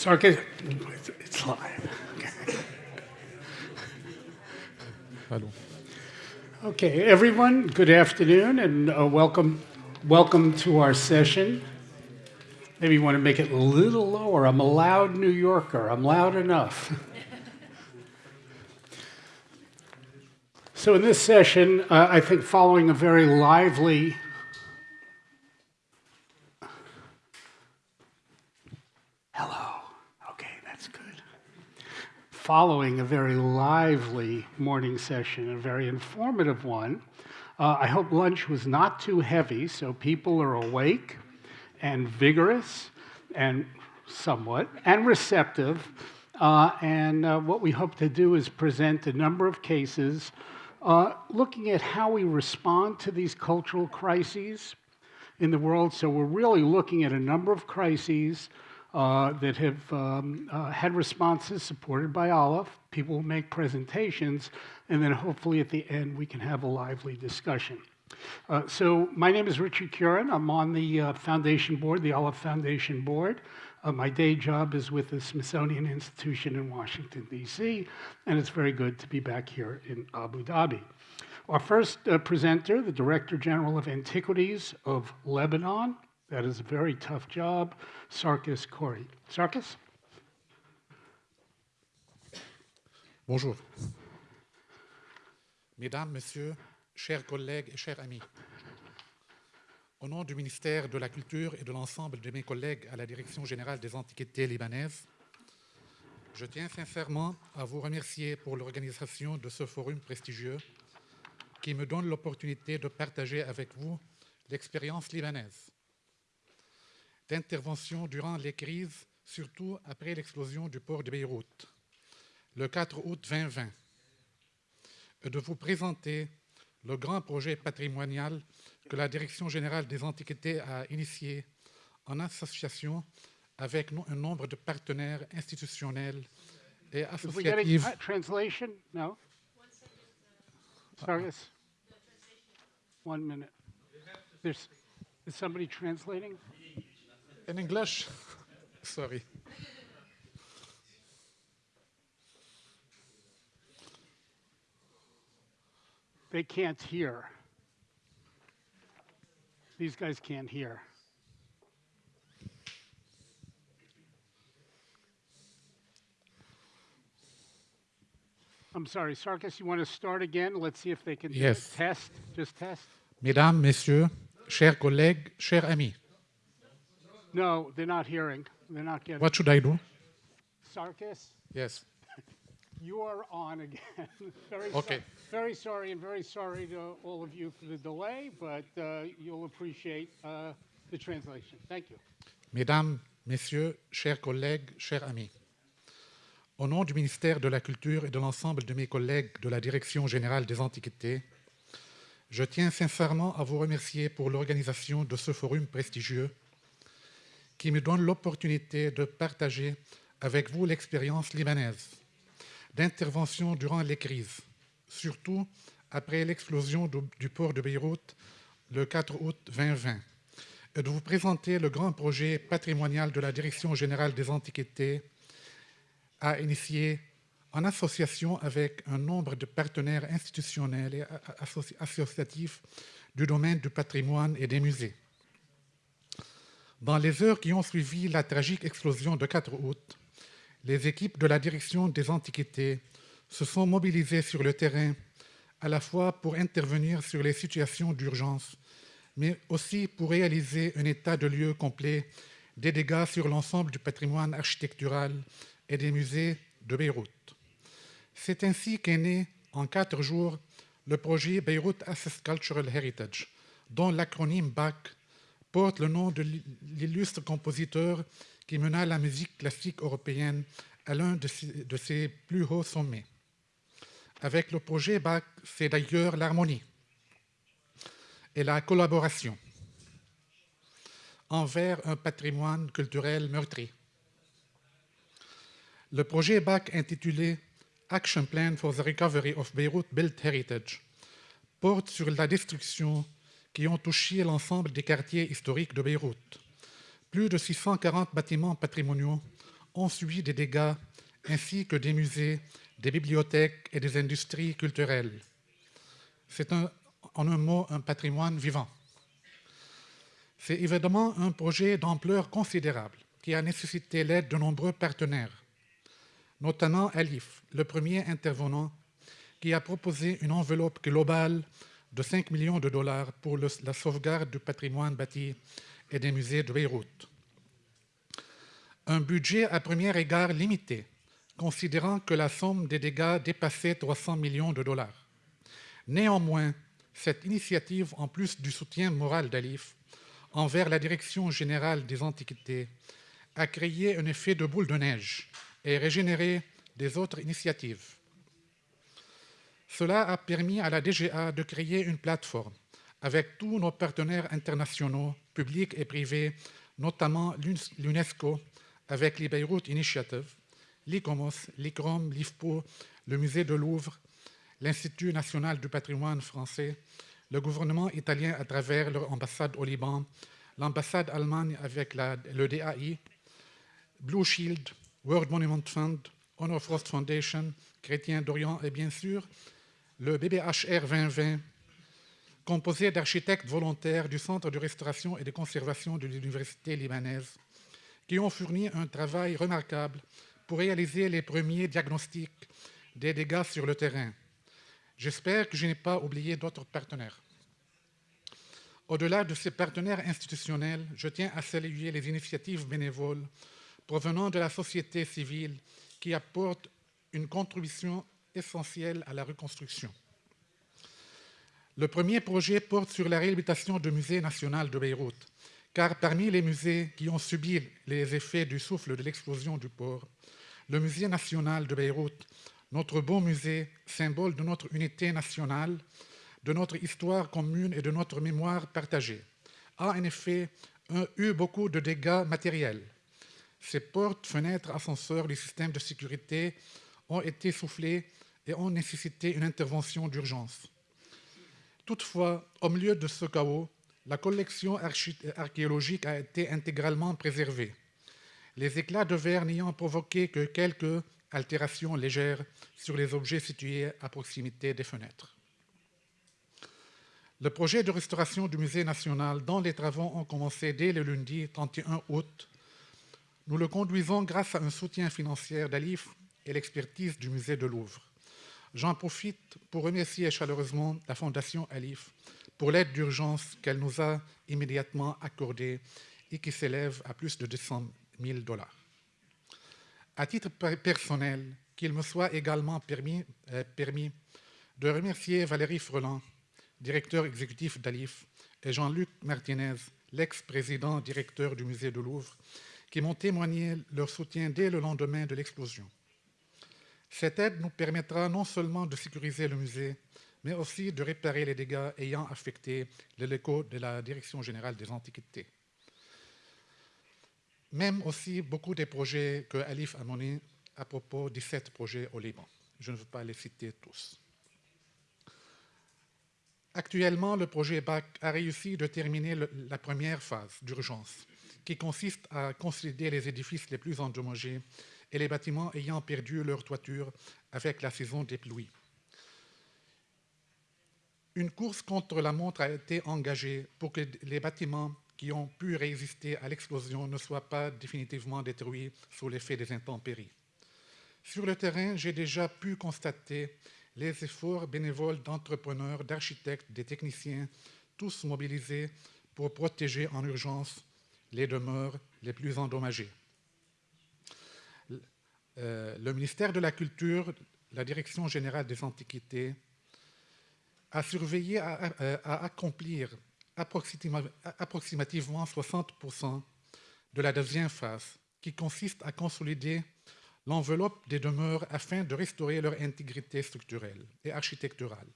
Sarkis, it's, it's live. Hello. Okay, everyone, good afternoon and uh, welcome, welcome to our session. Maybe you want to make it a little lower. I'm a loud New Yorker. I'm loud enough. so in this session, uh, I think following a very lively Hello. Okay, that's good. Following a very lively morning session, a very informative one, uh, I hope lunch was not too heavy so people are awake and vigorous and somewhat and receptive. Uh, and uh, what we hope to do is present a number of cases uh, looking at how we respond to these cultural crises in the world. So we're really looking at a number of crises uh, that have um, uh, had responses supported by ALIPH. People will make presentations, and then hopefully at the end we can have a lively discussion. Uh, so my name is Richard Kurin. I'm on the uh, foundation board, the ALIPH Foundation board. Uh, my day job is with the Smithsonian Institution in Washington, D.C., and it's very good to be back here in Abu Dhabi. Our first presenter, the Director General of Antiquities of Lebanon, that is a very tough job, Sarkis Khoury. Sarkis? Bonjour. Mesdames, Messieurs, chers collègues et chers amis, au nom du ministère de la Culture et de l'ensemble de mes collègues à la Direction générale des Antiquités libanaises, je tiens sincèrement à vous remercier pour l'organisation de ce forum prestigieux qui me donne l'opportunité de partager avec vous l'expérience libanaise d'intervention durant les crises, surtout après l'explosion du port de Beyrouth, le 4 août 2020, et de vous présenter le grand projet patrimonial que la Direction générale des antiquités a initié en association avec un nombre de partenaires institutionnels et associatifs. translation? No? Sorry, one minute. There's, is somebody translating? In English? Sorry. They can't hear. These guys can't hear. I'm sorry, Sarkis, you want to start again? Let's see if they can yes. test. Just test. Mesdames, Messieurs, chers collègues, chers amis. No, they're not hearing. They're not getting. What should I do? Sarkis? Yes. You are on again. very okay. So, very sorry and very sorry to all of you for the delay, but uh, you'll appreciate uh, the translation. Thank you. Mesdames, Messieurs, chers collègues, chers amis. Au nom du ministère de la Culture et de l'ensemble de mes collègues de la Direction générale des Antiquités, je tiens sincèrement à vous remercier pour l'organisation de ce forum prestigieux qui me donne l'opportunité de partager avec vous l'expérience libanaise d'intervention durant les crises, surtout après l'explosion du port de Beyrouth le 4 août 2020, et de vous présenter le grand projet patrimonial de la Direction générale des antiquités à initier en association avec un nombre de partenaires institutionnels et associatifs du domaine du patrimoine et des musées. Dans les heures qui ont suivi la tragique explosion de 4 août, les équipes de la direction des antiquités se sont mobilisées sur le terrain à la fois pour intervenir sur les situations d'urgence, mais aussi pour réaliser un état de lieu complet des dégâts sur l'ensemble du patrimoine architectural et des musées de Beyrouth. C'est ainsi qu'est né, en quatre jours, le projet Beirut Access Cultural Heritage, dont l'acronyme BAC porte le nom de l'illustre compositeur qui mena la musique classique européenne à l'un de, ses plus hauts sommets. avec le projet BAC, c'est d'ailleurs l'harmonie et la collaboration envers un patrimoine culturel meurtri. Le projet BAC intitulé Action Plan for the Recovery of Beirut Built Heritage porte sur la destruction qui ont touché l'ensemble des quartiers historiques de Beyrouth. Plus de 640 bâtiments patrimoniaux ont subi des dégâts, ainsi que des musées, des bibliothèques et des industries culturelles. C'est en un mot un patrimoine vivant. C'est évidemment un projet d'ampleur considérable qui a nécessité l'aide de nombreux partenaires, notamment Alif, le premier intervenant, qui a proposé une enveloppe globale de 5 millions de dollars pour la sauvegarde du patrimoine bâti et des musées de Beyrouth. Un budget à premier égard limité, considérant que la somme des dégâts dépassait 300 millions de dollars. Néanmoins, cette initiative, en plus du soutien moral d'Alif, envers la Direction générale des antiquités a créé un effet de boule de neige et régénéré des autres initiatives. Cela a permis à la DGA de créer une plateforme avec tous nos partenaires internationaux, publics et privés, notamment l'UNESCO, avec les Beirut Initiative, l'ICOMOS, l'ICROM, l'IFPO, le Musée de Louvre, l'Institut national du patrimoine français, le gouvernement italien à travers leur ambassade au Liban, l'ambassade allemande avec le DAI, Blue Shield, World Monument Fund, Honor Frost Foundation, Chrétien d'Orient et bien sûr le BBHR 2020, composé d'architectes volontaires du Centre de restauration et de conservation de l'Université libanaise, qui ont fourni un travail remarquable pour réaliser les premiers diagnostics des dégâts sur le terrain, J'espère que je n'ai pas oublié d'autres partenaires. Au-delà de ces partenaires institutionnels, je tiens à saluer les initiatives bénévoles provenant de la société civile qui apportent une contribution essentielle à la reconstruction. Le premier projet porte sur la réhabilitation du musée national de Beyrouth, car parmi les musées qui ont subi les effets du souffle de l'explosion du port, le musée national de Beyrouth notre beau musée, symbole de notre unité nationale, de notre histoire commune et de notre mémoire partagée, a en effet eu beaucoup de dégâts matériels. Ses portes, fenêtres, ascenseurs, les systèmes de sécurité ont été soufflés et ont nécessité une intervention d'urgence. Toutefois, au milieu de ce chaos, la collection archéologique a été intégralement préservée. Les éclats de verre n'ayant provoqué que quelques altérations légères sur les objets situés à proximité des fenêtres. Le projet de restauration du musée national, dont les travaux ont commencé dès le lundi 31 août, nous le conduisons grâce à un soutien financier d'Alif et l'expertise du musée de Louvre. J'en profite pour remercier chaleureusement la Fondation Alif pour l'aide d'urgence qu'elle nous a immédiatement accordée et qui s'élève à plus de 200 000 dollars. À titre personnel, qu'il me soit également permis, euh, de remercier Valérie Freland, directeur exécutif d'Alif, et Jean-Luc Martinez, l'ex-président directeur du musée de Louvre, qui m'ont témoigné leur soutien dès le lendemain de l'explosion. Cette aide nous permettra non seulement de sécuriser le musée, mais aussi de réparer les dégâts ayant affecté les locaux de la Direction générale des antiquités même aussi beaucoup des projets que Alif a menés à propos des sept projets au Liban. Je ne veux pas les citer tous. Actuellement, le projet BAC a réussi de terminer la première phase d'urgence, qui consiste à consolider les édifices les plus endommagés et les bâtiments ayant perdu leur toiture avec la saison des pluies. Une course contre la montre a été engagée pour que les bâtiments qui ont pu résister à l'explosion ne soient pas définitivement détruits sous l'effet des intempéries. Sur le terrain, j'ai déjà pu constater les efforts bénévoles d'entrepreneurs, d'architectes, des techniciens, tous mobilisés pour protéger en urgence les demeures les plus endommagées. Euh, le ministère de la Culture, la Direction générale des antiquités, a surveillé à accomplir approximativement 60% de la deuxième phase, qui consiste à consolider l'enveloppe des demeures afin de restaurer leur intégrité structurelle et architecturale,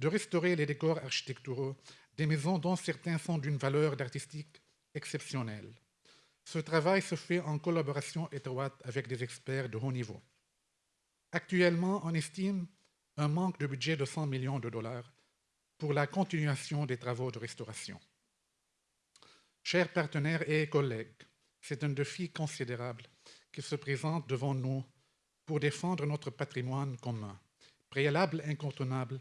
de restaurer les décors architecturaux des maisons dont certains sont d'une valeur artistique exceptionnelle. Ce travail se fait en collaboration étroite avec des experts de haut niveau. Actuellement, on estime un manque de budget de 100 millions de dollars pour la continuation des travaux de restauration. Chers partenaires et collègues, c'est un défi considérable qui se présente devant nous pour défendre notre patrimoine commun, préalable incontournable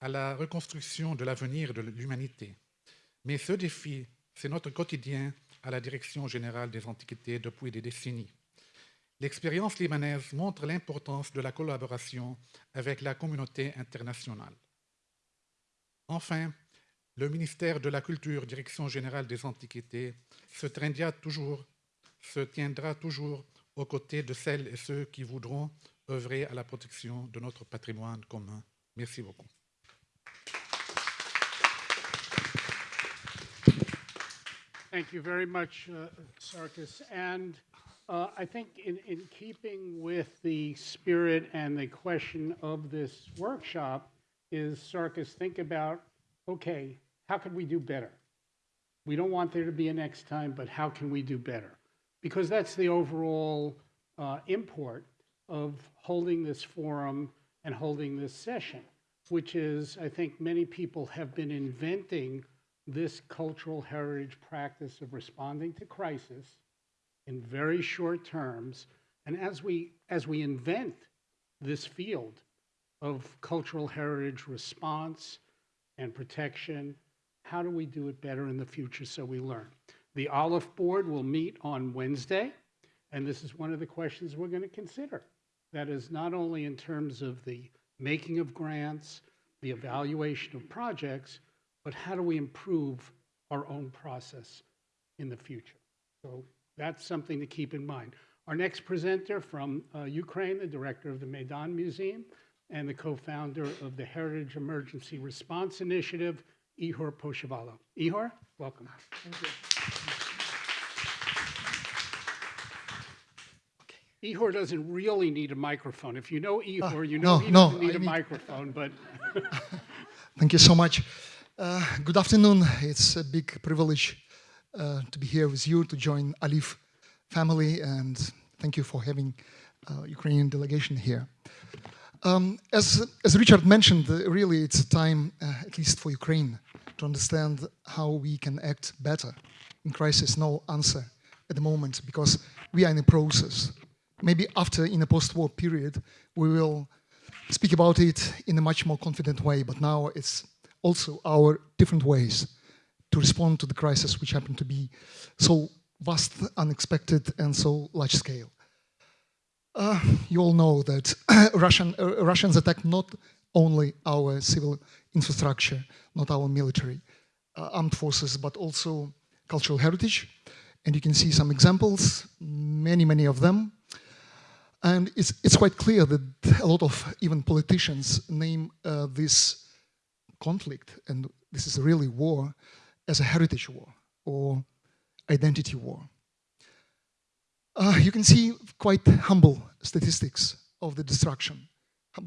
à la reconstruction de l'avenir de l'humanité. Mais ce défi, c'est notre quotidien à la Direction générale des Antiquités depuis des décennies. L'expérience libanaise montre l'importance de la collaboration avec la communauté internationale. Enfin, le ministère de la Culture, Direction générale des Antiquités, se toujours, se tiendra toujours aux côtés de celles et ceux qui voudront œuvrer à la protection de notre patrimoine commun. Merci beaucoup. Thank you very much, uh, Sarkis. And uh, I think in, in keeping with the spirit and the question of this workshop is, Sarkis, think about, okay, how could we do better? We don't want there to be a next time, but how can we do better? Because that's the overall uh, import of holding this forum and holding this session, which is, I think many people have been inventing this cultural heritage practice of responding to crisis in very short terms. And as we, as we invent this field of cultural heritage response and protection, how do we do it better in the future so we learn? The ALIPH Board will meet on Wednesday, and this is one of the questions we're going to consider. That is not only in terms of the making of grants, the evaluation of projects, but how do we improve our own process in the future? So that's something to keep in mind. Our next presenter from uh, Ukraine, the director of the Maidan Museum and the co-founder of the Heritage Emergency Response Initiative, Ihor Poshyvailo. Ihor, welcome. Thank you. Ihor doesn't really need a microphone. If you know Ihor, uh, you know no, he doesn't need I a need... microphone, but... Thank you so much. Uh, good afternoon. It's a big privilege uh, to be here with you, to join ALIPH family, and thank you for having uh, Ukrainian delegation here. Um, as, as Richard mentioned, uh, really it's a time, uh, at least for Ukraine, to understand how we can act better in crisis. No answer at the moment, because we are in a process. Maybe after, in a post-war period, we will speak about it in a much more confident way, but now it's also our different ways to respond to the crisis which happened to be so vast, unexpected, and so large scale. Uh, you all know that Russian, uh, Russians attacked not only our civil infrastructure, not our military uh, armed forces, but also cultural heritage. And you can see some examples, many, many of them. And it's, it's quite clear that a lot of even politicians name uh, this conflict, and this is really war, as a heritage war or identity war. Uh, you can see quite humble statistics of the destruction.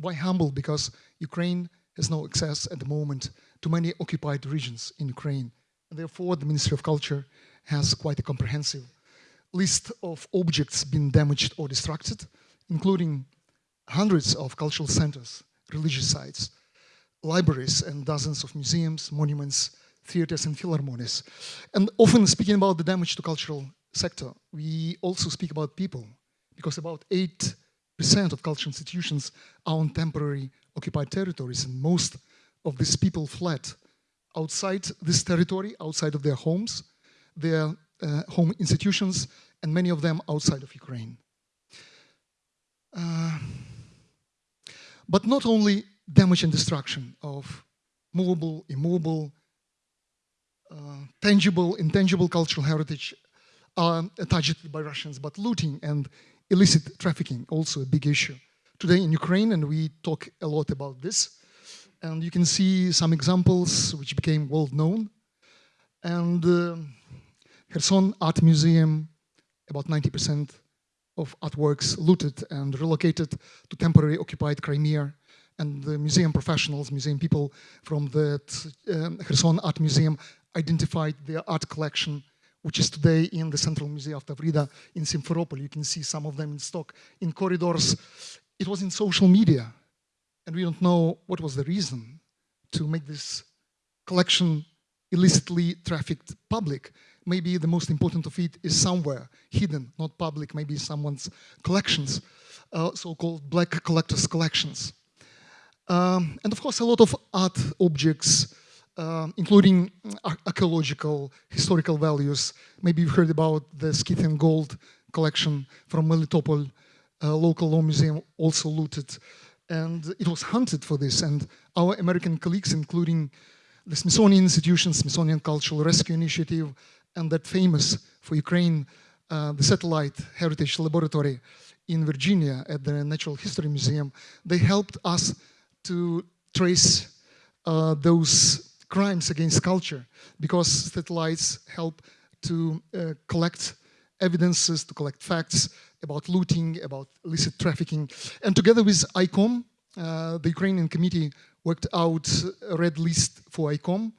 Why humble? Because Ukraine has no access at the moment to many occupied regions in Ukraine. And therefore, the Ministry of Culture has quite a comprehensive list of objects being damaged or destructed, including hundreds of cultural centers, religious sites, libraries and dozens of museums, monuments, theaters and philharmonies. And often speaking about the damage to cultural sector, we also speak about people because about 8% of cultural institutions are on temporary occupied territories and most of these people fled outside this territory, outside of their homes, their uh, home institutions, and many of them outside of Ukraine. Uh, but not only damage and destruction of movable, immovable, uh, tangible, intangible cultural heritage are touched by Russians, but looting and illicit trafficking, also a big issue. Today in Ukraine, and we talk a lot about this, and you can see some examples which became world known. And uh, Kherson Art Museum, about 90% of artworks looted and relocated to temporary occupied Crimea. And the museum professionals, museum people from the um, Kherson Art Museum identified their art collection, which is today in the Central Museum of Tavrida in Simferopol. You can see some of them in stock in corridors. It was in social media, and we don't know what was the reason to make this collection illicitly trafficked public. Maybe the most important of it is somewhere hidden, not public, maybe someone's collections, uh, so-called black collectors' collections. Um, and of course, a lot of art objects, uh, including archaeological, historical values. Maybe you've heard about the Scythian gold collection from Melitopol, uh, local law museum also looted. And it was hunted for this. And our American colleagues, including the Smithsonian Institution, Smithsonian Cultural Rescue Initiative, and that famous for Ukraine, uh, the Satellite Heritage Laboratory in Virginia at the Natural History Museum, they helped us to trace uh, those crimes against culture because satellites help to uh, collect evidences, to collect facts about looting, about illicit trafficking. And together with ICOM, uh, the Ukrainian committee worked out a red list for ICOM,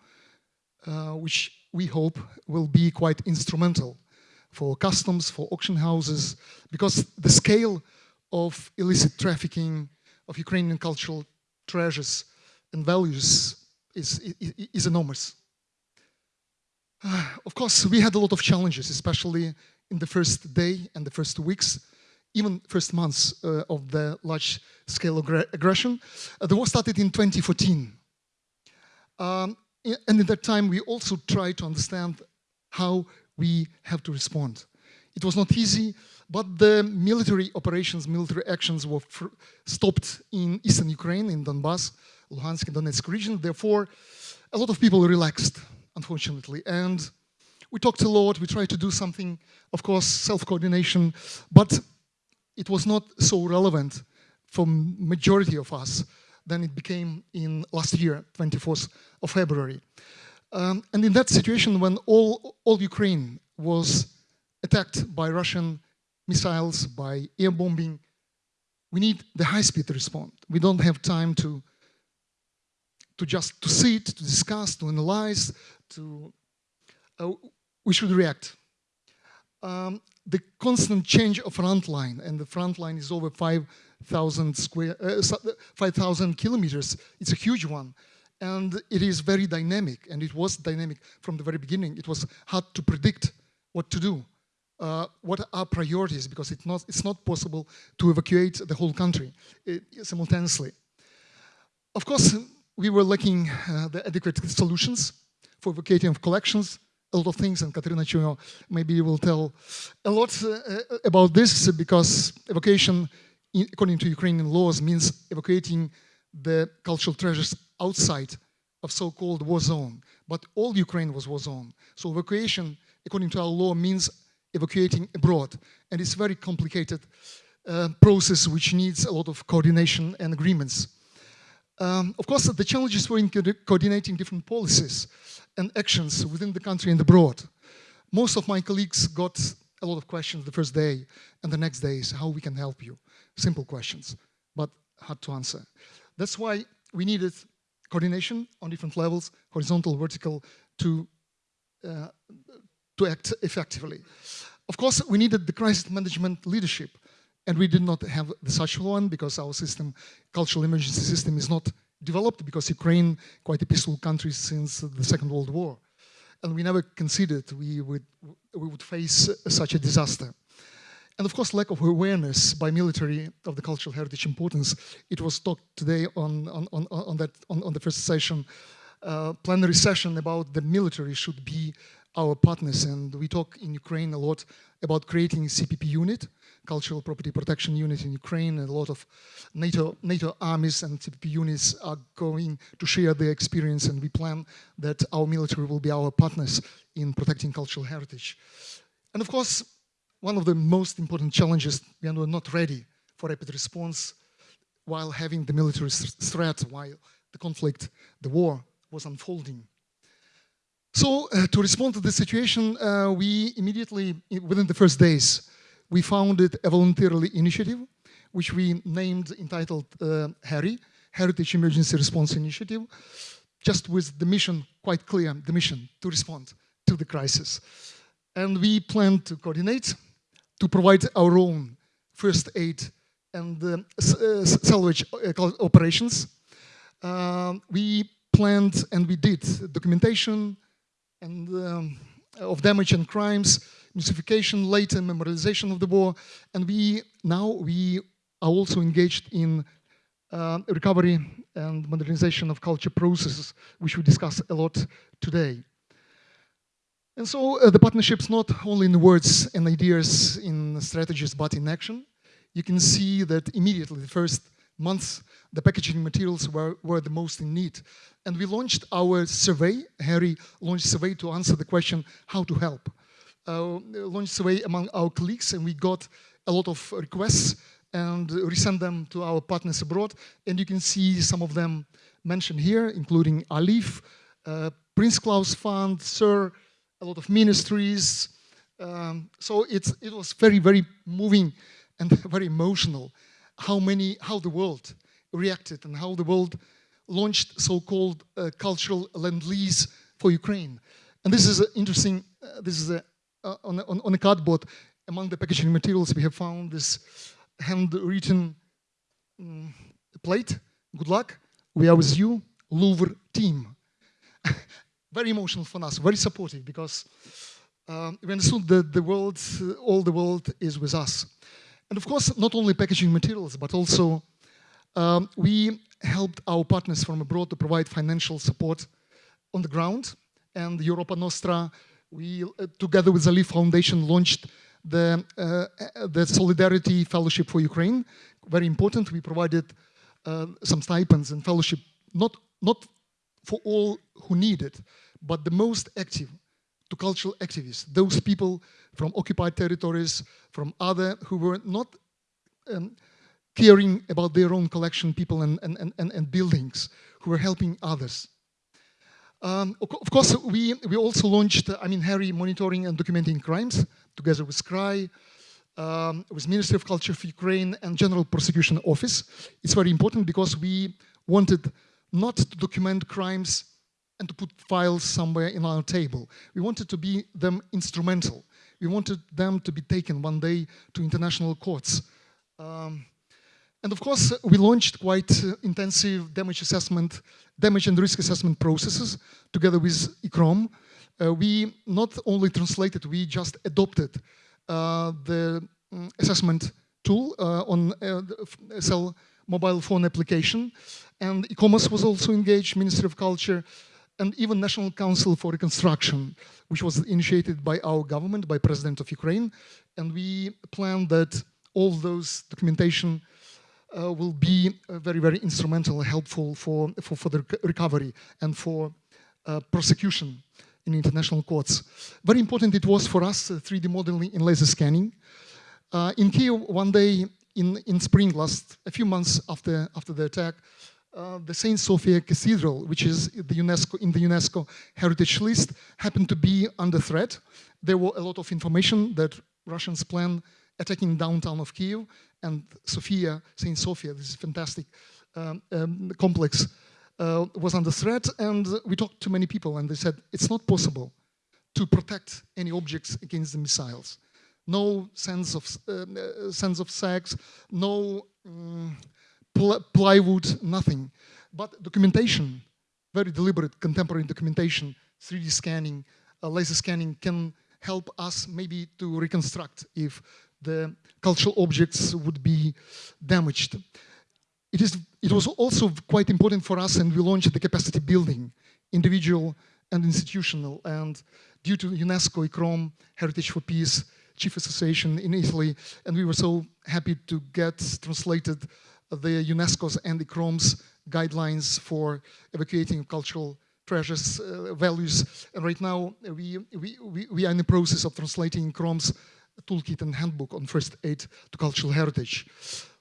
uh, which we hope will be quite instrumental for customs, for auction houses, because the scale of illicit trafficking of Ukrainian cultural treasures and values is, is, is enormous. Of course, we had a lot of challenges, especially in the first day and the first weeks, even first months uh, of the large-scale aggression. Uh, the war started in 2014. Um, and at that time, we also tried to understand how we have to respond. It was not easy, but the military operations, military actions were stopped in eastern Ukraine, in Donbass, Luhansk and Donetsk region. Therefore, a lot of people relaxed, unfortunately. And we talked a lot, we tried to do something, of course, self-coordination, but it was not so relevant for majority of us than it became in last year, 24th of February. Um, and in that situation, when all, all Ukraine was attacked by Russian missiles, by air bombing, we need the high-speed response. We don't have time to, to just to sit, to discuss, to analyze, to, uh, we should react. Um, the constant change of front line, and the front line is over 5,000 square, uh, 5,000 kilometers. It's a huge one, and it is very dynamic, and it was dynamic from the very beginning. It was hard to predict what to do, uh, what are priorities, because it's not, it's not possible to evacuate the whole country uh, simultaneously. Of course, we were lacking uh, the adequate solutions for evacuating of collections, a lot of things, and Katerina Chuno maybe will tell a lot uh, about this because evacuation, according to Ukrainian laws, means evacuating the cultural treasures outside of so-called war zone. But all Ukraine was war zone. So evacuation, according to our law, means evacuating abroad. And it's a very complicated uh, process which needs a lot of coordination and agreements. Um, of course, the challenges were in co coordinating different policies and actions within the country and abroad. Most of my colleagues got a lot of questions the first day and the next days, how we can help you. Simple questions, but hard to answer. That's why we needed coordination on different levels, horizontal, vertical, to, uh, to act effectively. Of course, we needed the crisis management leadership and we did not have such one because our system, cultural emergency system is not developed because Ukraine, quite a peaceful country since the Second World War. And we never considered we would, we would face such a disaster. And of course, lack of awareness by military of the cultural heritage importance. It was talked today on, on, on, on that, on, on the first session, uh, plenary session about the military should be our partners. And we talk in Ukraine a lot about creating CPP unit, cultural property protection unit in Ukraine, a lot of NATO, NATO armies and CPP units are going to share their experience, and we plan that our military will be our partners in protecting cultural heritage. And of course, one of the most important challenges, we are not ready for rapid response while having the military threat, while the conflict, the war was unfolding. So uh, to respond to the situation, uh, we immediately, within the first days, we founded a voluntarily initiative, which we named, entitled uh, HERI, Heritage Emergency Response Initiative, just with the mission, quite clear, the mission to respond to the crisis. And we plan to coordinate, to provide our own first aid and uh, uh salvage uh, operations. Uh, we planned and we did documentation and um, of damage and crimes, mystification, later memorialization of the war, and we now we are also engaged in uh, recovery and modernization of culture processes, which we discuss a lot today. And so uh, the partnership's not only in words and ideas, in strategies, but in action. You can see that immediately, the first months, the packaging materials were, were the most in need. And we launched our survey, HERI launched survey to answer the question, how to help. Uh, launched survey among our colleagues and we got a lot of requests and resend them to our partners abroad. And you can see some of them mentioned here, including ALIPH, uh, Prince Claus Fund, SIR, a lot of ministries. Um, so it's, it was very, very moving and very emotional how many, how the world reacted and how the world launched so-called uh, cultural lend-lease for Ukraine. And this is interesting, uh, this is a, uh, on, a, on a cardboard, among the packaging materials we have found this handwritten um, plate, good luck, we are with you, Louvre team. very emotional for us, very supportive because um, we understood that the world, all the world is with us. And of course, not only packaging materials, but also um, we helped our partners from abroad to provide financial support on the ground. And Europa Nostra, we, uh, together with the ALIPH Foundation, launched the, uh, the Solidarity Fellowship for Ukraine. Very important, we provided uh, some stipends and fellowship, not, not for all who need it, but the most active to cultural activists, those people from occupied territories, from other who were not um, caring about their own collection, people and, and, and, and buildings, who were helping others. Um, of course, we, we also launched, I mean, HERI monitoring and documenting crimes together with SCRI, um, with Ministry of Culture of Ukraine and General Prosecution Office. It's very important because we wanted not to document crimes and to put files somewhere in our table. We wanted to be them instrumental. We wanted them to be taken one day to international courts. Um, and of course, we launched quite uh, intensive damage assessment, damage and risk assessment processes together with ICCROM. Uh, we not only translated, we just adopted uh, the um, assessment tool uh, on uh, the cell mobile phone application. And e-commerce was also engaged, Ministry of Culture, and even National Council for Reconstruction, which was initiated by our government, by President of Ukraine. And we plan that all those documentation uh, will be uh, very, very instrumental, and helpful for, for, for the recovery and for uh, prosecution in international courts. Very important it was for us, 3D uh, modeling in laser scanning. Uh, in Kiev, one day in, in spring last, a few months after, after the attack, uh, the Saint Sophia Cathedral, which is the UNESCO, in the UNESCO heritage list, happened to be under threat. There were a lot of information that Russians plan attacking downtown of Kiev and Sophia, Saint Sophia, this fantastic um, um, complex, uh, was under threat. And we talked to many people and they said, it's not possible to protect any objects against the missiles. No sense of, uh, uh sense of sex, no um, pl plywood, nothing. But documentation, very deliberate contemporary documentation, 3D scanning, uh, laser scanning can help us maybe to reconstruct if the cultural objects would be damaged. It, is, it was also quite important for us and we launched the capacity building, individual and institutional. And due to UNESCO, ICCROM, Heritage for Peace, Chief Association in Italy, and we were so happy to get translated the UNESCO's and ICCROM's guidelines for evacuating cultural treasures, uh, values. And right now we, we, we, are in the process of translating ICCROM's toolkit and handbook on first aid to cultural heritage.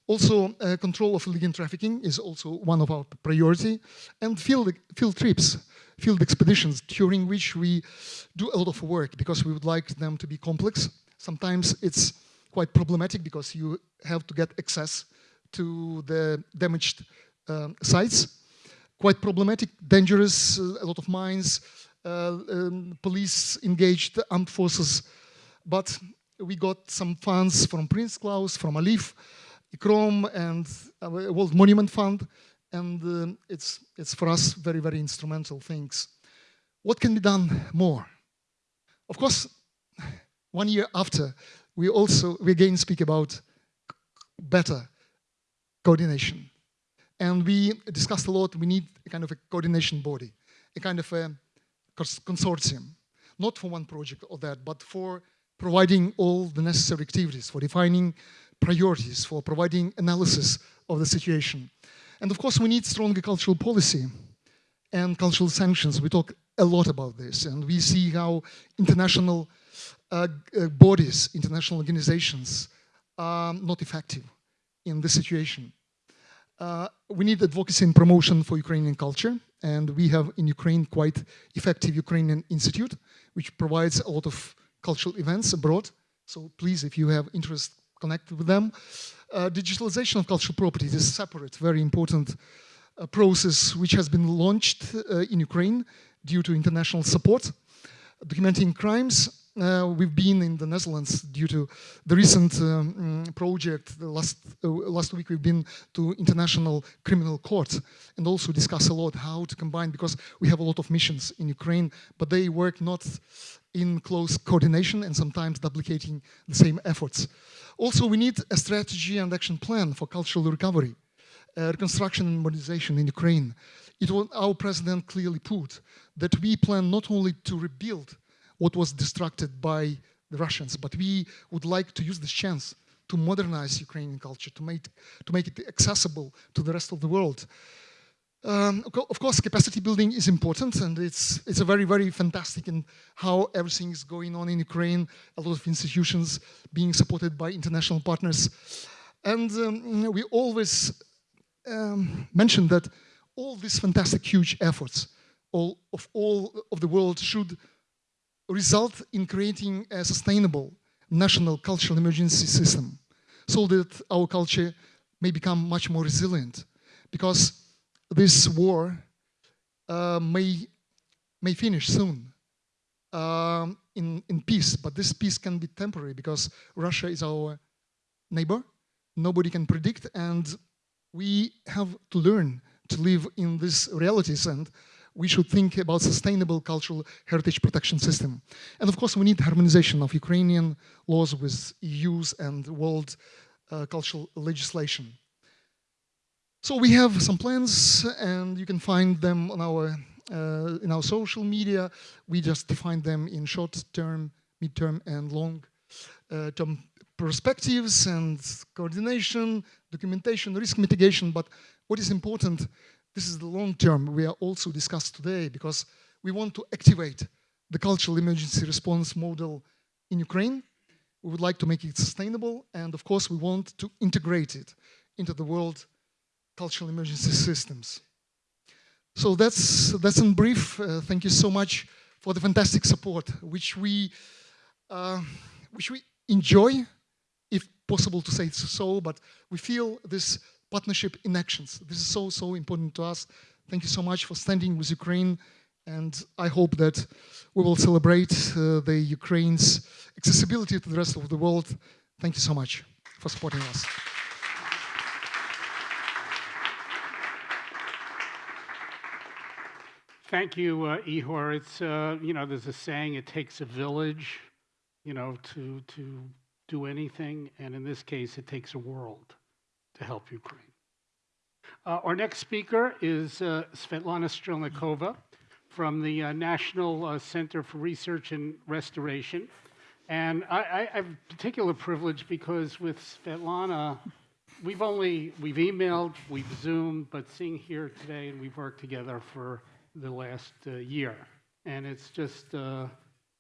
Also, uh, control of illegal trafficking is also one of our priority, and field, field trips, field expeditions, during which we do a lot of work because we would like them to be complex. Sometimes it's quite problematic because you have to get access to the damaged um, sites. Quite problematic, dangerous, uh, a lot of mines, uh, um, police engaged, armed forces. But we got some funds from Prince Claus, from ALIPH, Chrome, and uh, World Monument Fund, and um, it's, it's for us very, very instrumental things. What can be done more? Of course, one year after, we also, we again speak about better coordination. And we discussed a lot, we need a kind of a coordination body, a kind of a consortium, not for one project or that, but for providing all the necessary activities, for defining priorities, for providing analysis of the situation. And of course, we need stronger cultural policy and cultural sanctions. We talk a lot about this, and we see how international uh, uh, bodies, international organizations are not effective in this situation. Uh, we need advocacy and promotion for Ukrainian culture, and we have in Ukraine quite effective Ukrainian Institute, which provides a lot of cultural events abroad. So please, if you have interest, connect with them. Uh, digitalization of cultural property is a separate, very important uh, process which has been launched uh, in Ukraine due to international support. Documenting crimes, uh, we've been in the Netherlands due to the recent um, mm, project. The last uh, last week we've been to International Criminal Court and also discuss a lot how to combine because we have a lot of missions in Ukraine, but they work not in close coordination and sometimes duplicating the same efforts. Also, we need a strategy and action plan for cultural recovery, uh, reconstruction and modernization in Ukraine. It was our president clearly put that we plan not only to rebuild what was destructed by the Russians, but we would like to use this chance to modernize Ukrainian culture, to make, to make it accessible to the rest of the world. Um, of course, capacity building is important, and it's it's a very very fantastic in how everything is going on in Ukraine. A lot of institutions being supported by international partners, and um, we always um, mention that all these fantastic huge efforts all of all of the world should result in creating a sustainable national cultural emergency system so that our culture may become much more resilient. Because this war uh, may, may finish soon um, in, in peace, but this peace can be temporary because Russia is our neighbor, nobody can predict, and we have to learn to live in these realities. And we should think about sustainable cultural heritage protection system. And of course, we need harmonization of Ukrainian laws with EU's and world uh, cultural legislation. So we have some plans, and you can find them on our uh, in our social media. We just define them in short-term, mid-term, and long-term uh, perspectives and coordination, documentation, risk mitigation. But what is important this is the long term we are also discussed today because we want to activate the cultural emergency response model in Ukraine. We would like to make it sustainable and of course we want to integrate it into the world cultural emergency systems. So that's, that's in brief. Uh, thank you so much for the fantastic support which we, uh, which we enjoy, if possible to say so, but we feel this partnership in actions. This is so, so important to us. Thank you so much for standing with Ukraine. And I hope that we will celebrate uh, the Ukraine's accessibility to the rest of the world. Thank you so much for supporting us. Thank you, uh, Ihor. It's, uh, you know, there's a saying, it takes a village, you know, to, to do anything. And in this case, it takes a world to help Ukraine. Uh, our next speaker is uh, Svetlana Strelnikova from the uh, National uh, Center for Research and Restoration. And I, I, have particular privilege because with Svetlana, we've only, we've emailed, we've Zoomed, but seeing here today, and we've worked together for the last uh, year. And it's just, uh,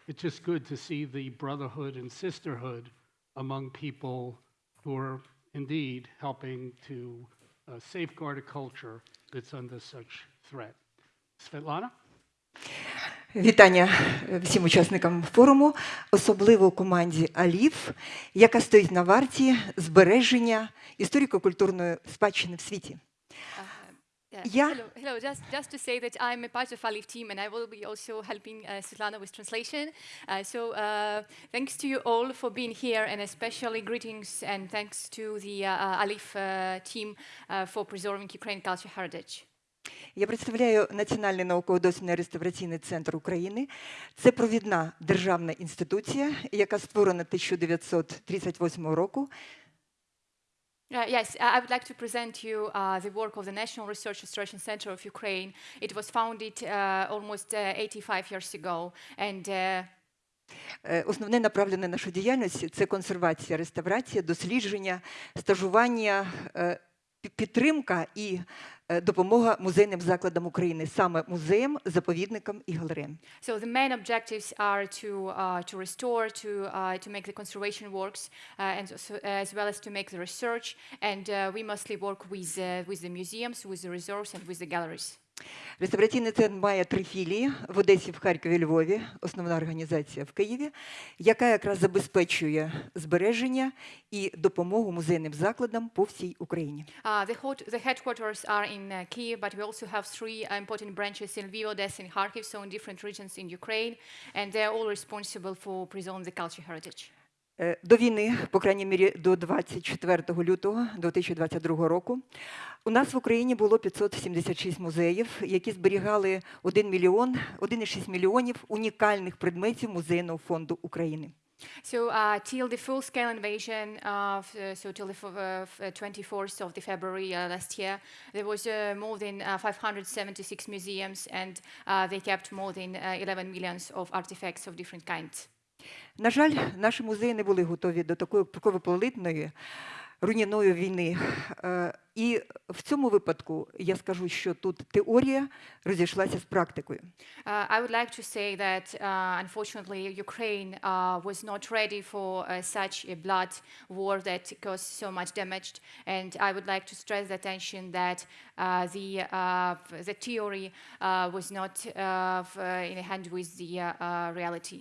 it's just good to see the brotherhood and sisterhood among people who are indeed helping to uh, safeguard a culture that's under such threat. Svetlana? Вітання всім учасникам форуму, особливо команді Алів, яка стоїть на варті збереження історико-культурної спадщини в світі. Yeah. Yeah. Hello, hello. Just, just to say that I'm a part of Alif team and I will be also helping uh, Svetlana with translation. Uh, so uh, thanks to you all for being here and especially greetings and thanks to the uh, uh, Alif uh, team uh, for preserving Ukrainian culture heritage. Я представляю Національний науково-дослідний реставраційний центр України. Це провідна державна інституція, яка створена 1938 року. Uh, yes, I would like to present you uh, the work of the National Research Restoration Center of Ukraine. It was founded uh, almost uh, 85 years ago, and uh, Е, Основне направлене нашої діяльності це консервація, реставрація, дослідження, стажування, е, підтримка і е, допомога музейним закладам України, саме музеям, заповідникам і галереям. So the main objectives are to uh, to restore, to uh, to make the conservation works, uh, and so, as well as to make the research. And uh, we mostly work with uh, with the museums, with the reserves, and with the galleries. Реставраційний центр має три філії в Одесі, в Харкові, Львові, основна організація в Києві, яка якраз забезпечує збереження і допомогу музейним закладам по всій Україні. Uh, the, the headquarters are in uh, Kiev, but we also have three uh, important branches in Lviv, Odessa, and Kharkiv, so in different regions in Ukraine, and they're all responsible for preserving the culture heritage. Е, До війни, по крайній мірі до 24 лютого 2022 року, у нас в Україні було 576 музеїв, які зберігали 1 мільйон, 1,6 мільйонів унікальних предметів музейного фонду України. So uh, till the full-scale invasion of, uh, so till the uh, uh, 24th of the February uh, last year, there was uh, more than uh, 576 museums, and uh, they kept more than uh, 11 millions of artifacts of different kinds. На жаль, наші музеї не були готові до такої кровопролитної, руйнівної війни. Е, І в цьому випадку я скажу, що тут теорія розійшлася з практикою. Uh, I would like to say that uh, unfortunately Ukraine uh, was not ready for uh, such a blood war that caused so much damage, and I would like to stress the attention that uh, the uh, the theory uh, was not uh, uh, in hand with the uh, uh, reality.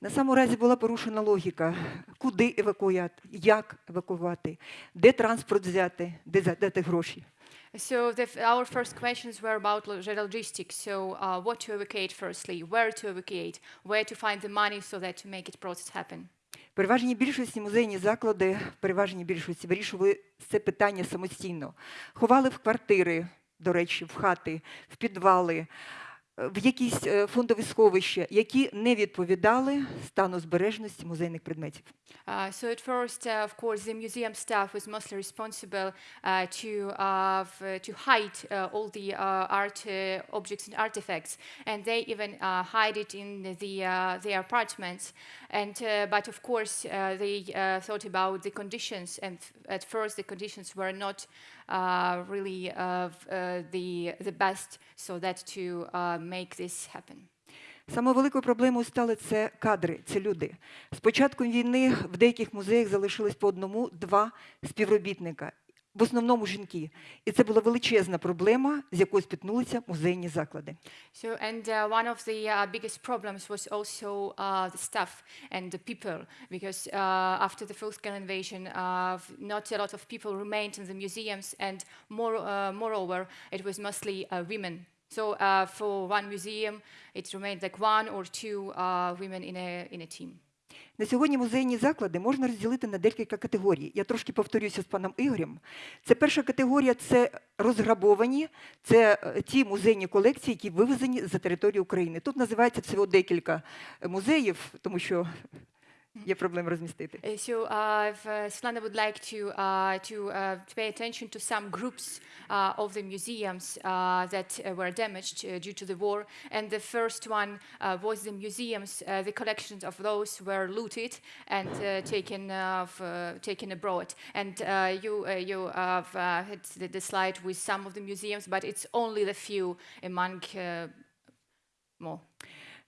На самому разі була порушена логіка, куди евакуювати, як евакувати, де транспорт взяти, де задати гроші. So the, our first questions were about lo- logistics. So uh, what to evacuate firstly, where to evacuate, where to find the money so that to make it process happen. Переважній більшості музейні заклади, в переважній більшості вирішували це питання самостійно. Ховали в квартири, до речі, в хати, в підвали, в якісь е, фондові сховища, які не відповідали стану збережності музейних предметів. Uh, so at first, uh, of course, the museum staff was mostly responsible uh, to uh, f- to hide uh, all the uh, art uh, objects and artifacts, and they even uh, hide it in the uh, their apartments. And uh, but of course, uh, they uh, thought about the conditions, and f- at first the conditions were not uh, Really uh, uh, the the best, so that to uh, make this happen. Самою великою проблемою стали це кадри, це люди. З початком війни в деяких музеях залишилось по одному-два співробітника, в основному жінки. І це була величезна проблема, з якою спіткнулися музейні заклади. So, and uh, one of the uh, biggest problems was also uh, the staff and the people, because uh, after the full-scale invasion, uh, f- not a lot of people remained in the museums, and more, uh, moreover, it was mostly uh, women. So, uh, for one museum, it remained like one or two uh, women in a in a team. На сьогодні музейні заклади можна розділити на декілька категорій. Я трошки повторюся з паном Ігорем. Це перша категорія це розграбовані, це е, ті музейні колекції, які вивезені за територію України. Тут називається всього декілька музеїв, тому що є проблема розмістити. Uh, So, uh, if, uh, Svetlana would like to uh, to uh, to pay attention to some groups uh, of the museums uh, that uh, were damaged uh, due to the war. And the first one uh, was the museums. Uh, the collections of those were looted and uh, taken uh, f- uh, taken abroad. And uh, you uh, you have uh, had the, the slide with some of the museums, but it's only the few among uh, more.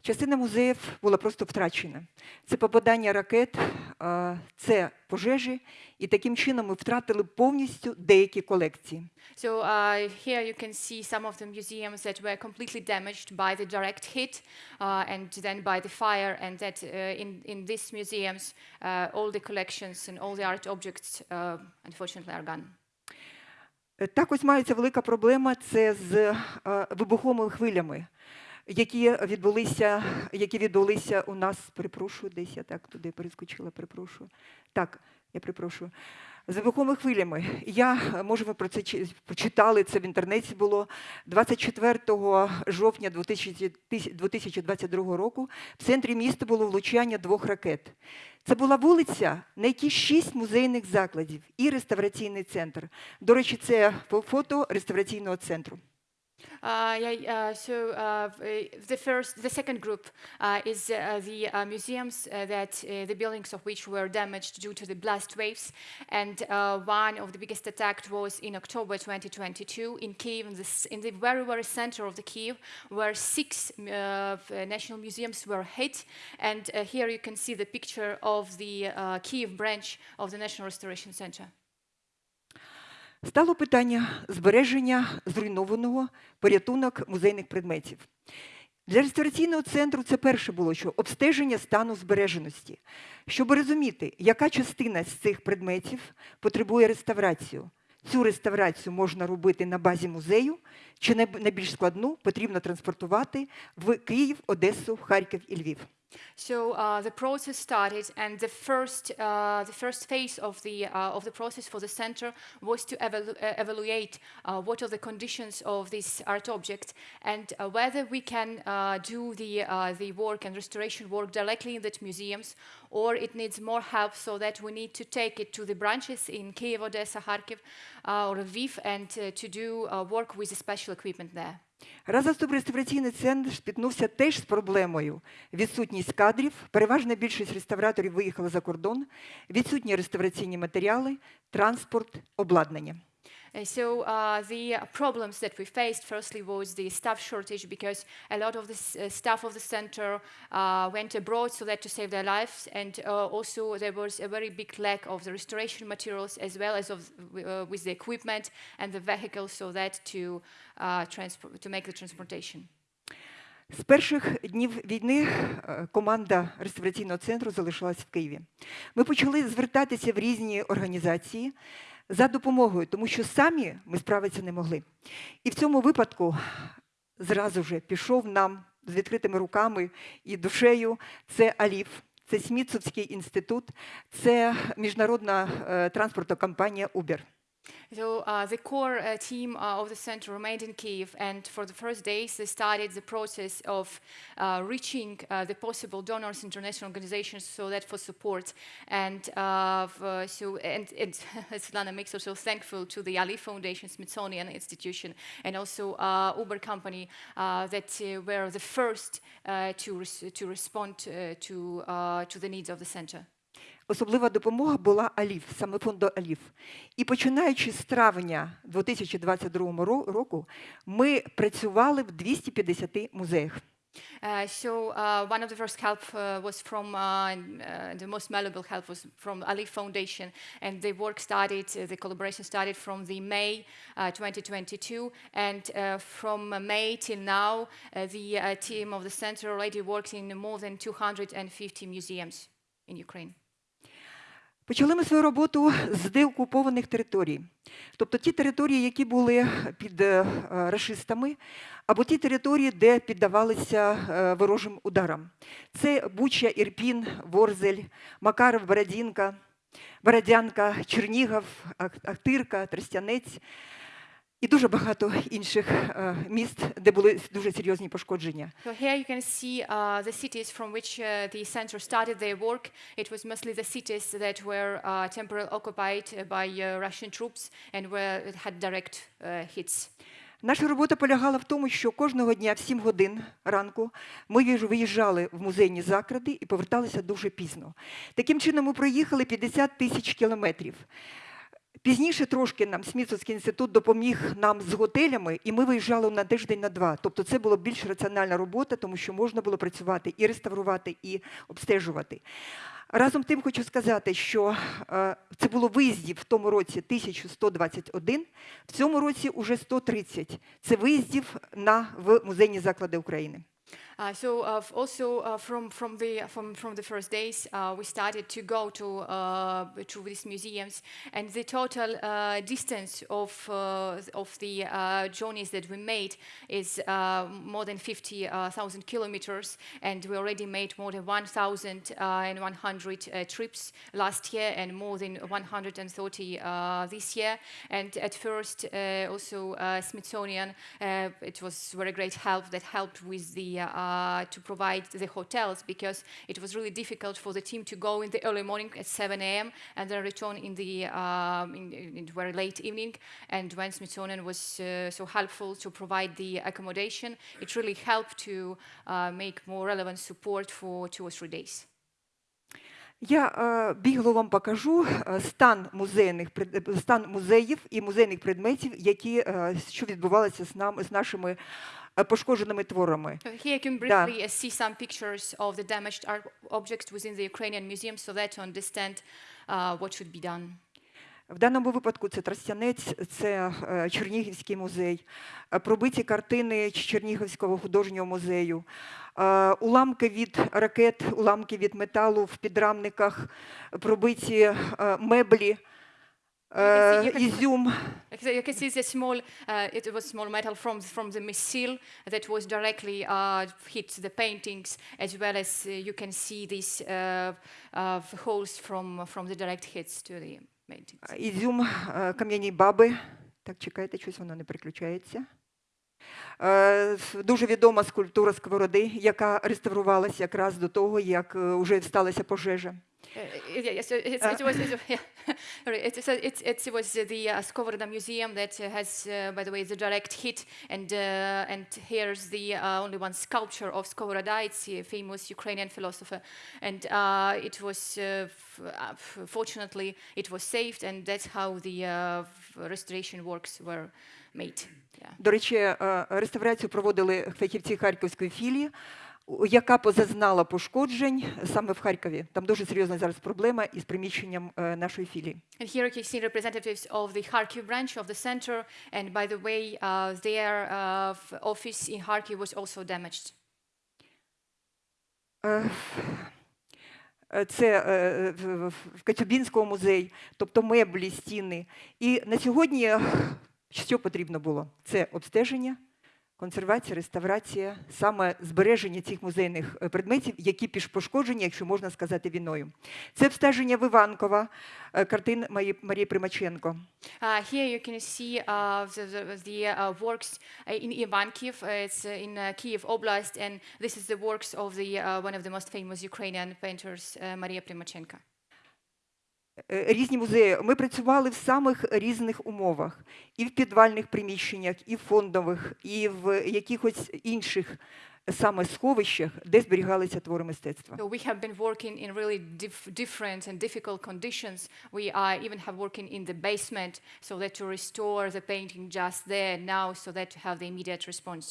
Частина музеїв була просто втрачена. Це попадання ракет е, це пожежі, і таким чином ми втратили повністю деякі колекції. So uh, here you can see some of the museums that were completely damaged by the direct hit uh, and then by the fire, and that uh, in, in these museums, uh, all the collections and all the art objects, uh, unfortunately, are gone. Е, Так ось мається велика проблема це з е, вибуховими хвилями, які відбулися, які відбулися у нас, перепрошую, десь я так туди перескочила, перепрошую. Так, я перепрошую. З вибуховими хвилями. Я, може, ви про це чи- прочитали, це в інтернеті було 24 жовтня 2000 тисяч- 2022 року в центрі міста було влучання двох ракет. Це була вулиця, на якій шість музейних закладів і реставраційний центр. До речі, це фото реставраційного центру. Uh, yeah, uh, so uh, uh, the first, the second group uh, is uh, the museums that the buildings of which were damaged due to the blast waves, and one of the biggest attacks was in October 2022 in Kiev, in the, in the very very center of the Kiev, where six national museums were hit, and here you can see the picture of the Kiev branch of the National Restoration Center. Стало питання збереження зруйнованого порятунок музейних предметів. Для реставраційного центру це перше було, що обстеження стану збереженості, щоб розуміти, яка частина з цих предметів потребує реставрацію. Цю реставрацію можна робити на базі музею, чи най- найбільш складну потрібно транспортувати в Київ, Одесу, Харків і Львів. So uh, the process started, and the first, uh, the first phase of the, uh, of the process for the center was to evalu- uh, evaluate uh, what are the conditions of this art object and uh, whether we can do the, the work and restoration work directly in that museums or it needs more help so that we need to take it to the branches in Kiev, Odessa, Kharkiv, or Lviv and to do work with the special equipment there. Разом реставраційний центр спіткнувся теж з проблемою відсутність кадрів. Переважна більшість реставраторів виїхала за кордон, відсутні реставраційні матеріали, транспорт, обладнання. Uh, So uh, the uh, problems that we faced firstly was the staff shortage because a lot of the s- uh, staff of the center uh, went abroad so that to save their lives, and uh, also there was a very big lack of the restoration materials as well as of uh, with the equipment and the vehicles so that to uh, transport to make the transportation. З перших днів війни е, команда реставраційного центру залишилась в Києві. Ми почали звертатися в різні організації За допомогою, тому що самі ми справитися не могли. І в цьому випадку зразу же пішов нам з відкритими руками і душею. Це Аліф, це Смітсовський інститут, це міжнародна е, транспортна компанія Uber. So uh, the core uh, team uh, of the center remained in Kiev, and for the first days they started the process of uh, reaching uh, the possible donors, international organizations, so that for support. And uh, v- so, and, and Svetlana makes also thankful to the ALIPH Foundation, Smithsonian Institution, and also Uber company that were the first to res- to respond to to the needs of the center. Особлива допомога була Аліф, саме фонду Аліф. І починаючи з травня 2022 року, ми працювали в 250 музеях. Uh, so uh, one of the first help uh, was from uh, uh, the most valuable help was from Ali Foundation, and the work started. Uh, the collaboration started from the May uh, 2022, and uh, from uh, May till now, uh, the uh, team of the center already works in more than 250 museums in Ukraine. Почали ми свою роботу з деокупованих територій, тобто ті території, які були під е, рашистами, або ті території, де піддавалися е, ворожим ударам. Це Буча, Ірпін, Ворзель, Макаров, Бородінка, Бородянка, Чернігов, Ах- Ахтирка, Тростянець і дуже багато інших е, міст, де були дуже серйозні пошкодження. So here you can see uh, the cities from which uh, the center started their work. It was mostly the cities that were uh, temporarily occupied uh, by uh, Russian troops and where it had direct uh, hits. Наша робота полягала в тому, що кожного дня в 7 годин ранку ми виїжджали в музейні заклади і поверталися дуже пізно. Таким чином, ми проїхали 50 тисяч кілометрів. Пізніше трошки нам Смітсовський інститут допоміг нам з готелями, і ми виїжджали на тиждень на два. Тобто це була більш раціональна робота, тому що можна було працювати і реставрувати, і обстежувати. Разом тим хочу сказати, що е, це було виїздів в тому році 1121, в цьому році уже 130. Це виїздів на в музейні заклади України. Uh, so uh, also uh, from from the from from the first days, we started to go to to these museums, and the total distance of of the journeys that we made is more than fifty uh, kilometers, and we already made more than one thousand uh, and one hundred uh, trips last year, and more than one hundred and thirty uh, this year. And at first, also Smithsonian, it was very great help that helped with the uh, to provide the hotels because it was really difficult for the team to go in the early morning at 7 a.m. and then return in the um, in, in very late evening. And when Smithsonian was uh, so helpful to provide the accommodation, it really helped to uh, make more relevant support for two or three days. Я е, бігло вам покажу е, стан музейних пред- е, стан музеїв і музейних предметів, які е, що відбувалося з нам з нашими е, пошкодженими творами. Uh, Here you can Да. briefly uh, see some pictures of the damaged art objects within the Ukrainian museum so that to understand uh, what should be done. В даному випадку це Тростянець, це е, Чернігівський музей, е, пробиті картини Чернігівського художнього музею, е, уламки від ракет, уламки від металу в підрамниках, пробиті е, меблі, е. Like the- You can see the small, uh, it was small metal from, from the missile that was directly uh, hit the paintings, as well as uh, you can see these uh, uh, holes from, from the direct hits to the paintings. Ізюм е, кам'яні баби. Так, чекайте, щось воно не переключається. Е, Дуже відома скульптура сковороди, яка реставрувалася якраз до того, як вже сталася пожежа. Uh, yeah, yeah, so it's, it was, it's, yeah, sorry, it's, so it's, it's, it was uh, the uh, Skovrda Museum that uh, has, uh, by the way, the direct hit, and uh, and here's the uh, only one sculpture of Skovroda. It's a famous Ukrainian philosopher, and uh, it was uh, f- uh, f- fortunately it was saved, and that's how the uh, f- restoration works were made. Yeah. До речі, е, реставрацію проводили фахівці Харківської філії, у- Яка позазнала пошкоджень саме в Харкові. Там дуже серйозна зараз проблема із приміщенням е, нашої філії. And here you can see representatives of the Kharkiv branch of the center, and by the way, uh, their uh, office in Kharkiv was also damaged. Е, Це е, в- в музеї, тобто меблі, стіни. І на сьогодні що потрібно було? Це обстеження, консервація, реставрація, саме збереження цих музейних е, предметів, які піш- пошкоджені, якщо можна сказати, війною. Це обстеження Виванкова, е, картин Марії, Примаченко. Uh, here you can see uh, the, the, uh, works uh, in Ivankiv. It's uh, in uh, Kiev Oblast, and this is the works of the uh, one of the most famous Ukrainian painters, uh, Maria Primachenko. Е, Різні музеї. Ми працювали в самих різних умовах, і в підвальних приміщеннях, і в фондових, і в якихось інших саме сховищах, де зберігалися твори мистецтва. So we have been working in really dif- different and difficult conditions. We uh, even have working in the basement, so that to restore the painting just there now, so that to have the immediate response.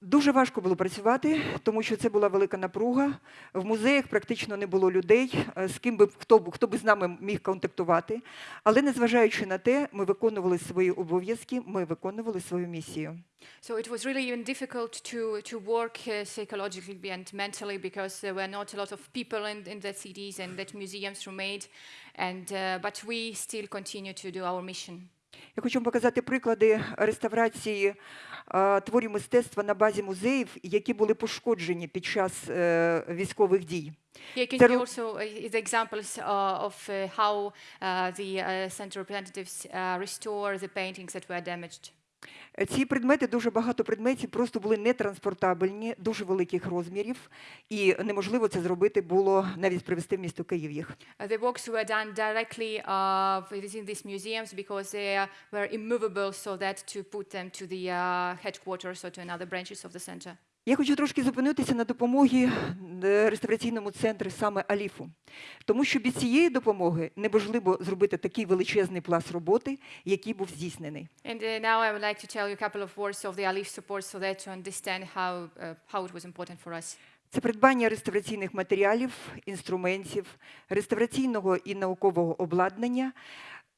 Дуже важко було працювати, тому що це була велика напруга. В музеях практично не було людей, е, з ким би хто хто би з нами міг контактувати. Але незважаючи на те, ми виконували свої обов'язки, ми виконували свою місію. So it was really even difficult to, to work uh, psychologically and mentally because there were not a lot of people in, in the cities and that museums remained. And, uh, but we still continue to do our mission. Я хочу вам показати приклади реставрації творів мистецтва на базі музеїв, які були пошкоджені під час е, військових дій. Here can you also uh, the examples uh, of uh, how uh, the uh, center representatives uh, restore the paintings that were damaged. Е, Ці предмети, дуже багато предметів просто були нетранспортабельні, дуже великих розмірів, і неможливо це зробити було навіть привезти в місто Київ їх. Uh, the works were done directly uh, within these museums because they uh, were immovable so that to put them to the uh, headquarters or to another branches of the center. Я хочу трошки зупинитися на допомогі е, реставраційному центру саме Аліфу, тому що без цієї допомоги неможливо зробити такий величезний пласт роботи, який був здійснений. And uh, now I would like to tell you a couple of words of the Alif support so that to understand how, uh, how it was important for us. Це придбання реставраційних матеріалів, інструментів, реставраційного і наукового обладнання,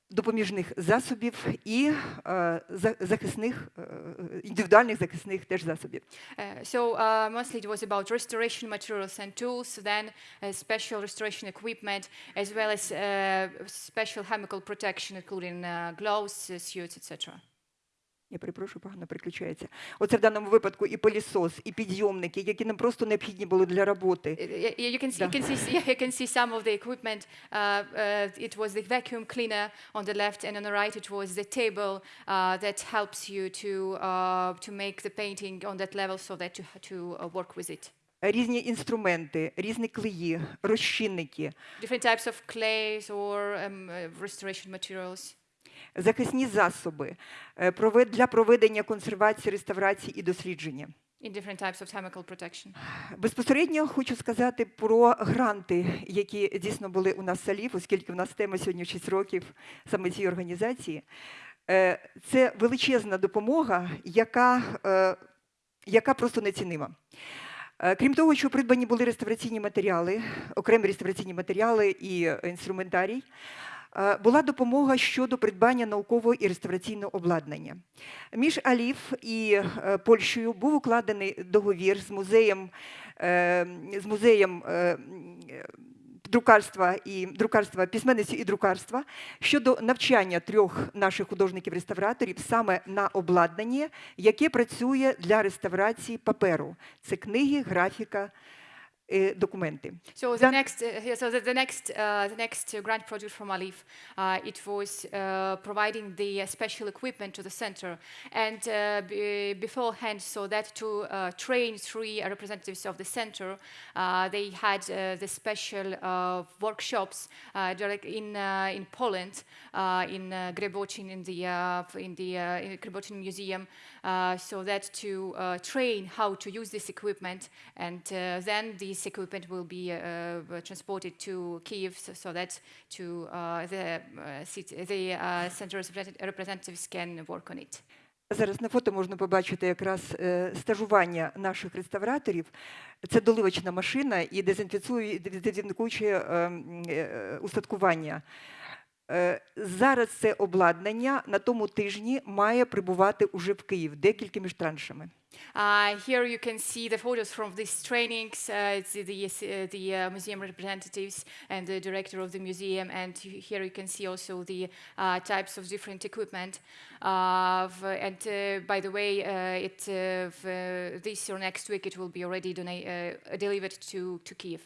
допоміжних засобів і е, за- захисних, е, індивідуальних захисних теж засобів. Uh, so uh, mostly it was about restoration materials and tools, then uh, special restoration equipment, as well as uh, special chemical protection, including uh, gloves, uh, suits, etc. Я перепрошую, погано переключається. Оце в даному випадку і пилісос, і підйомники, які нам просто необхідні були для роботи. Uh, You can, see, you, can see, yeah, you can see some of the equipment. Uh, uh, it was the vacuum cleaner on the left, and on the right, it was the table uh, that helps you to, uh, to make the painting on that level so that you to uh, work with it. Різні інструменти, різні клеї, розчинники, Different types of clays or um, uh, restoration materials. Захисні засоби е, для проведення консервації, реставрації і дослідження. in different types of chemical protection. Безпосередньо хочу сказати про гранти, які дійсно були у нас в Салів, оскільки в нас тема сьогодні 6 років саме цієї організації. Е, Це величезна допомога, яка, е, яка просто нецінима. Крім того, що придбані були реставраційні матеріали, окремі реставраційні матеріали і інструментарій, була допомога щодо придбання наукового і реставраційного обладнання. Між Алів і е, Польщею був укладений договір з музеєм, е, з музеєм е, е, друкарства і друкарства письменності і друкарства щодо навчання трьох наших художників-реставраторів саме на обладнанні, яке працює для реставрації паперу. Це книги, графіка, е, документи. So the Then- next, uh, yeah, so the, the next, uh, the next uh, grant project from Alif, uh, it was uh, providing the uh, special equipment to the center, and uh, b- beforehand, so that to uh, train three uh, representatives of the center, uh, they had uh, the special uh, workshops uh, direct in uh, in Poland, uh, in uh, Grebocin, in the uh, in the uh, in Grebocin Museum, uh, so that to uh, train how to use this equipment, and uh, then this equipment will be uh, transported to Kiev, so, so that to uh, the uh, city, the uh, center represent- representatives can work on it. Зараз на фото можна побачити якраз е, стажування наших реставраторів. Це доливочна машина і дезінфіцує- дезінфікуюче е, м, е, устаткування. Е, Зараз це обладнання на тому тижні має прибувати уже в Київ, декілька між траншами. Uh, here you can see the photos from these trainings, uh, it's the, the, uh, the uh, museum representatives and the director of the museum, and here you can see also the uh, types of different equipment. Uh, and uh, by the way, uh, it, uh, this or next week it will be already uh, delivered to, to Kiev.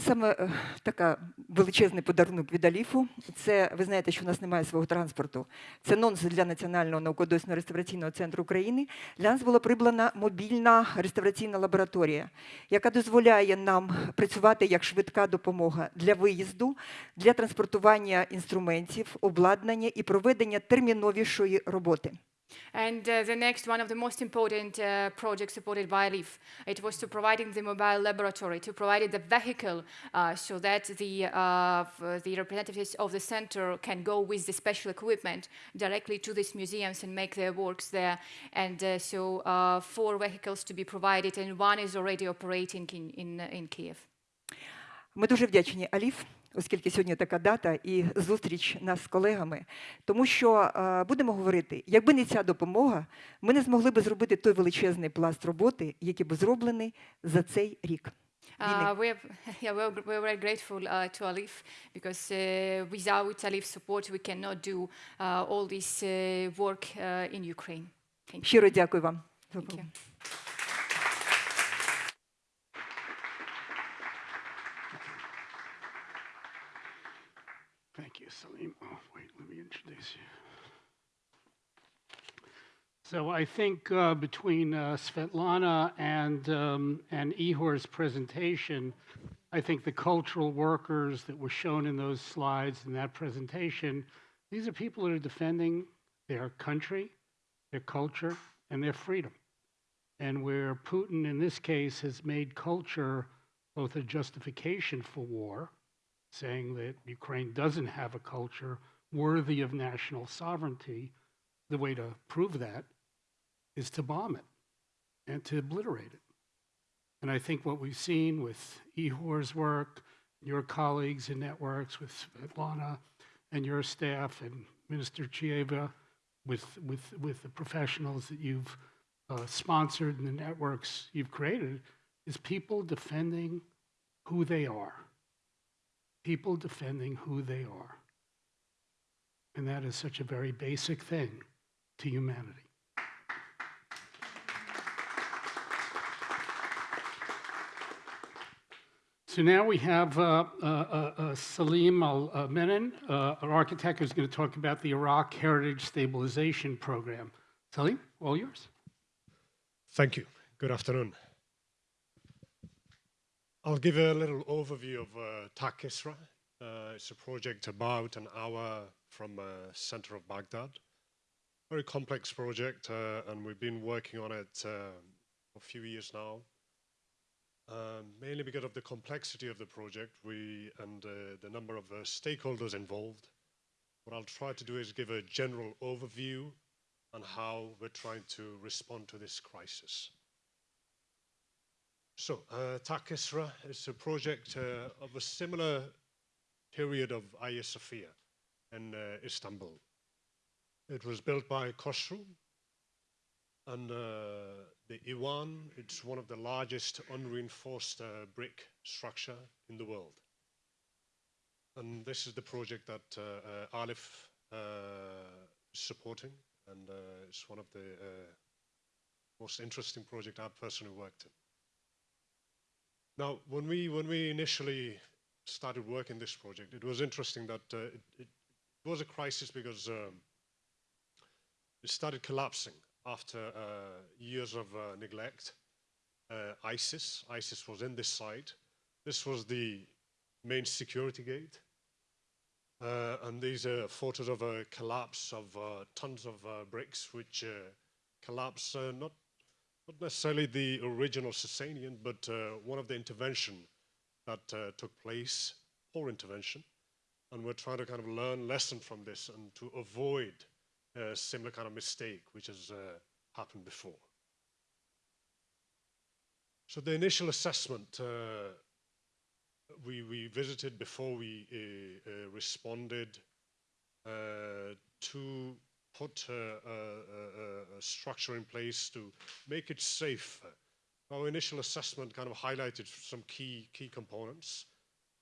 Саме е, така величезний подарунок від Аліфу. Це ви знаєте, що у нас немає свого транспорту. Це нонсенс для Національного науково-дослідного реставраційного центру України. Для нас була придбана мобільна реставраційна лабораторія, яка дозволяє нам працювати як швидка допомога для виїзду, для транспортування інструментів, обладнання і проведення терміновішої роботи. And uh, the next, one of the most important uh, projects supported by ALIPH, it was to providing the mobile laboratory, to provide the vehicle uh, so that the, uh, the representatives of the center can go with the special equipment directly to these museums and make their works there. And uh, so uh, four vehicles to be provided, and one is already operating in, in, in Kiev. Ми дуже вдячні, Аліф. Оскільки сьогодні така дата і зустріч нас з колегами. Тому що е, будемо говорити, якби не ця допомога, ми не змогли би зробити той величезний пласт роботи, який би зроблений за цей рік. Uh, we have, yeah, very grateful uh, to Alif because uh, without Alif's support, we cannot do uh, all this uh, work uh, in Ukraine. Thank you. Щиро дякую вам. Thank. Thank you, So I think uh, between uh, Svetlana and, um, and Ihor's presentation, I think the cultural workers that were shown in those slides in that presentation, these are people that are defending their country, their culture, and their freedom. And where Putin, in this case, has made culture both a justification for war, saying that Ukraine doesn't have a culture worthy of national sovereignty, the way to prove that is to bomb it. and to obliterate it. And I think what we've seen with Ihor's work, your colleagues in networks with Svetlana and your staff and Minister Chieva, with, with, with the professionals that you've uh, sponsored and the networks you've created, is people defending who they are. People defending who they are. And that is such a very basic thing to humanity. So now we have uh, uh, uh, uh, Salim Al uh, Menin, uh, architect who's going to talk about the Iraq Heritage Stabilization Program. Salim, all yours. Thank you. Good afternoon. I'll give a little overview of uh, Taq Kisra. Uh, it's a project about an hour from the center of Baghdad. Very complex project, uh, and we've been working on it uh, a few years now. Um, mainly because of the complexity of the project we, and uh, the number of uh, stakeholders involved. What I'll try to do is give a general overview on how we're trying to respond to this crisis. So, uh, Taq Kisra is a project uh, of a similar period of Hagia Sophia in uh, Istanbul. It was built by Khosrow, and uh, the Iwan, it's one of the largest unreinforced uh, brick structure in the world. And this is the project that uh, uh, ALIPH uh, is supporting, and uh, it's one of the most interesting project I've personally worked in. Now, when we when we initially started working this project, it was interesting that it, it, was a crisis because um, it started collapsing after uh, years of uh, neglect. Uh, ISIS, ISIS was in this site. This was the main security gate. Uh, and these are photos of a collapse of uh, tons of uh, bricks, which collapse not not necessarily the original Sasanian, but one of the intervention that took place, poor intervention, and we're trying to kind of learn lesson from this and to avoid a similar kind of mistake which has uh, happened before. So the initial assessment uh, we, we visited before we uh, uh responded uh, to put a, a, a, structure in place to make it safe. Our initial assessment kind of highlighted some key key components.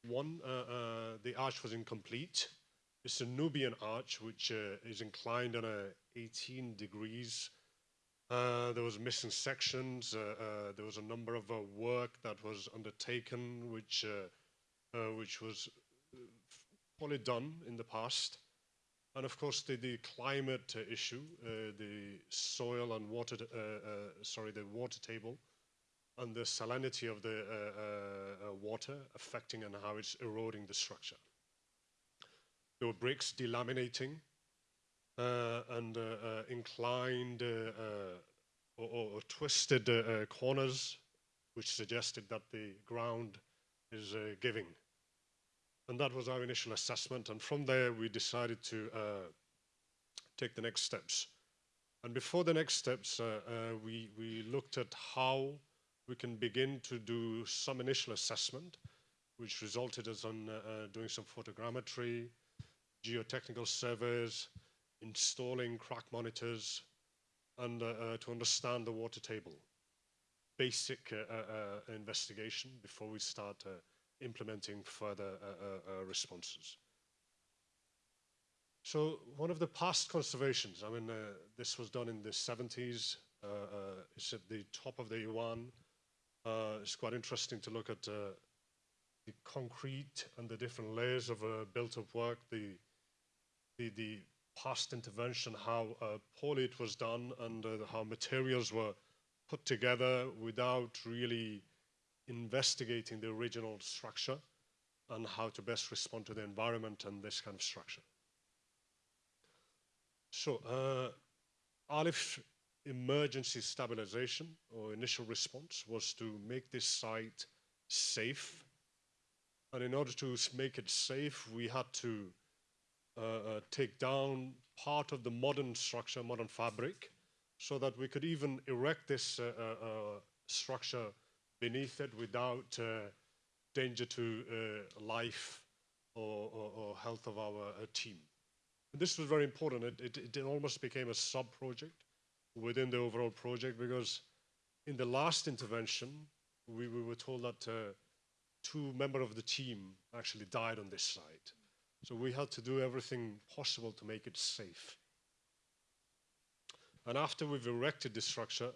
One, uh, the arch was incomplete. It's a Nubian arch, which uh, is inclined on a 18 degrees. Uh, there was missing sections. Uh, uh there was a number of uh, work that was undertaken, which uh, which was poorly done in the past. And of course, the, the climate issue, the soil and water, sorry, the water table, and the salinity of the water affecting and how it's eroding the structure. There were bricks delaminating uh, and uh, uh, inclined uh, uh, or, or, twisted uh, corners, which suggested that the ground is giving. And that was our initial assessment. And from there, we decided to take the next steps. And before the next steps, we, we looked at how we can begin to do some initial assessment, which resulted us on doing some photogrammetry, geotechnical surveys, installing crack monitors, and uh, uh, to understand the water table. Basic uh, uh, investigation before we start implementing further responses. So one of the past conservations, I mean, this was done in the 70s, it's at the top of the Iwan. it's quite interesting to look at the concrete and the different layers of uh, built-up work, the the, the past intervention, how uh, poorly it was done and uh, how materials were put together without really investigating the original structure and how to best respond to the environment and this kind of structure. So, uh, ALIPH emergency stabilization or initial response was to make this site safe. And in order to make it safe, we had to take down part of the modern structure, modern fabric, so that we could even erect this uh, uh, uh, structure beneath it without uh, danger to uh, life or, or, or health of our uh, team. And this was very important. It, it, it almost became a sub-project within the overall project because in the last intervention, we, we were told that uh, two members of the team actually died on this site. So we had to do everything possible to make it safe. And after we've erected this structure,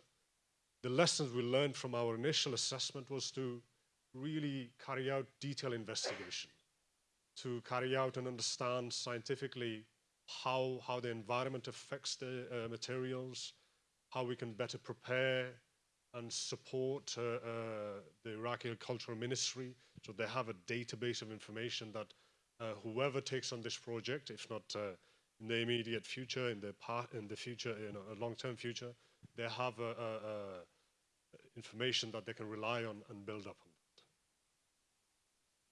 the lessons we learned from our initial assessment was to really carry out detailed investigation, to carry out and understand scientifically how, how the environment affects the uh, materials, how we can better prepare and support uh, uh, the Iraqi Cultural Ministry so they have a database of information that whoever takes on this project, if not uh, in the immediate future, in the part, in the future, a long-term future, they have uh, information that they can rely on and build up on.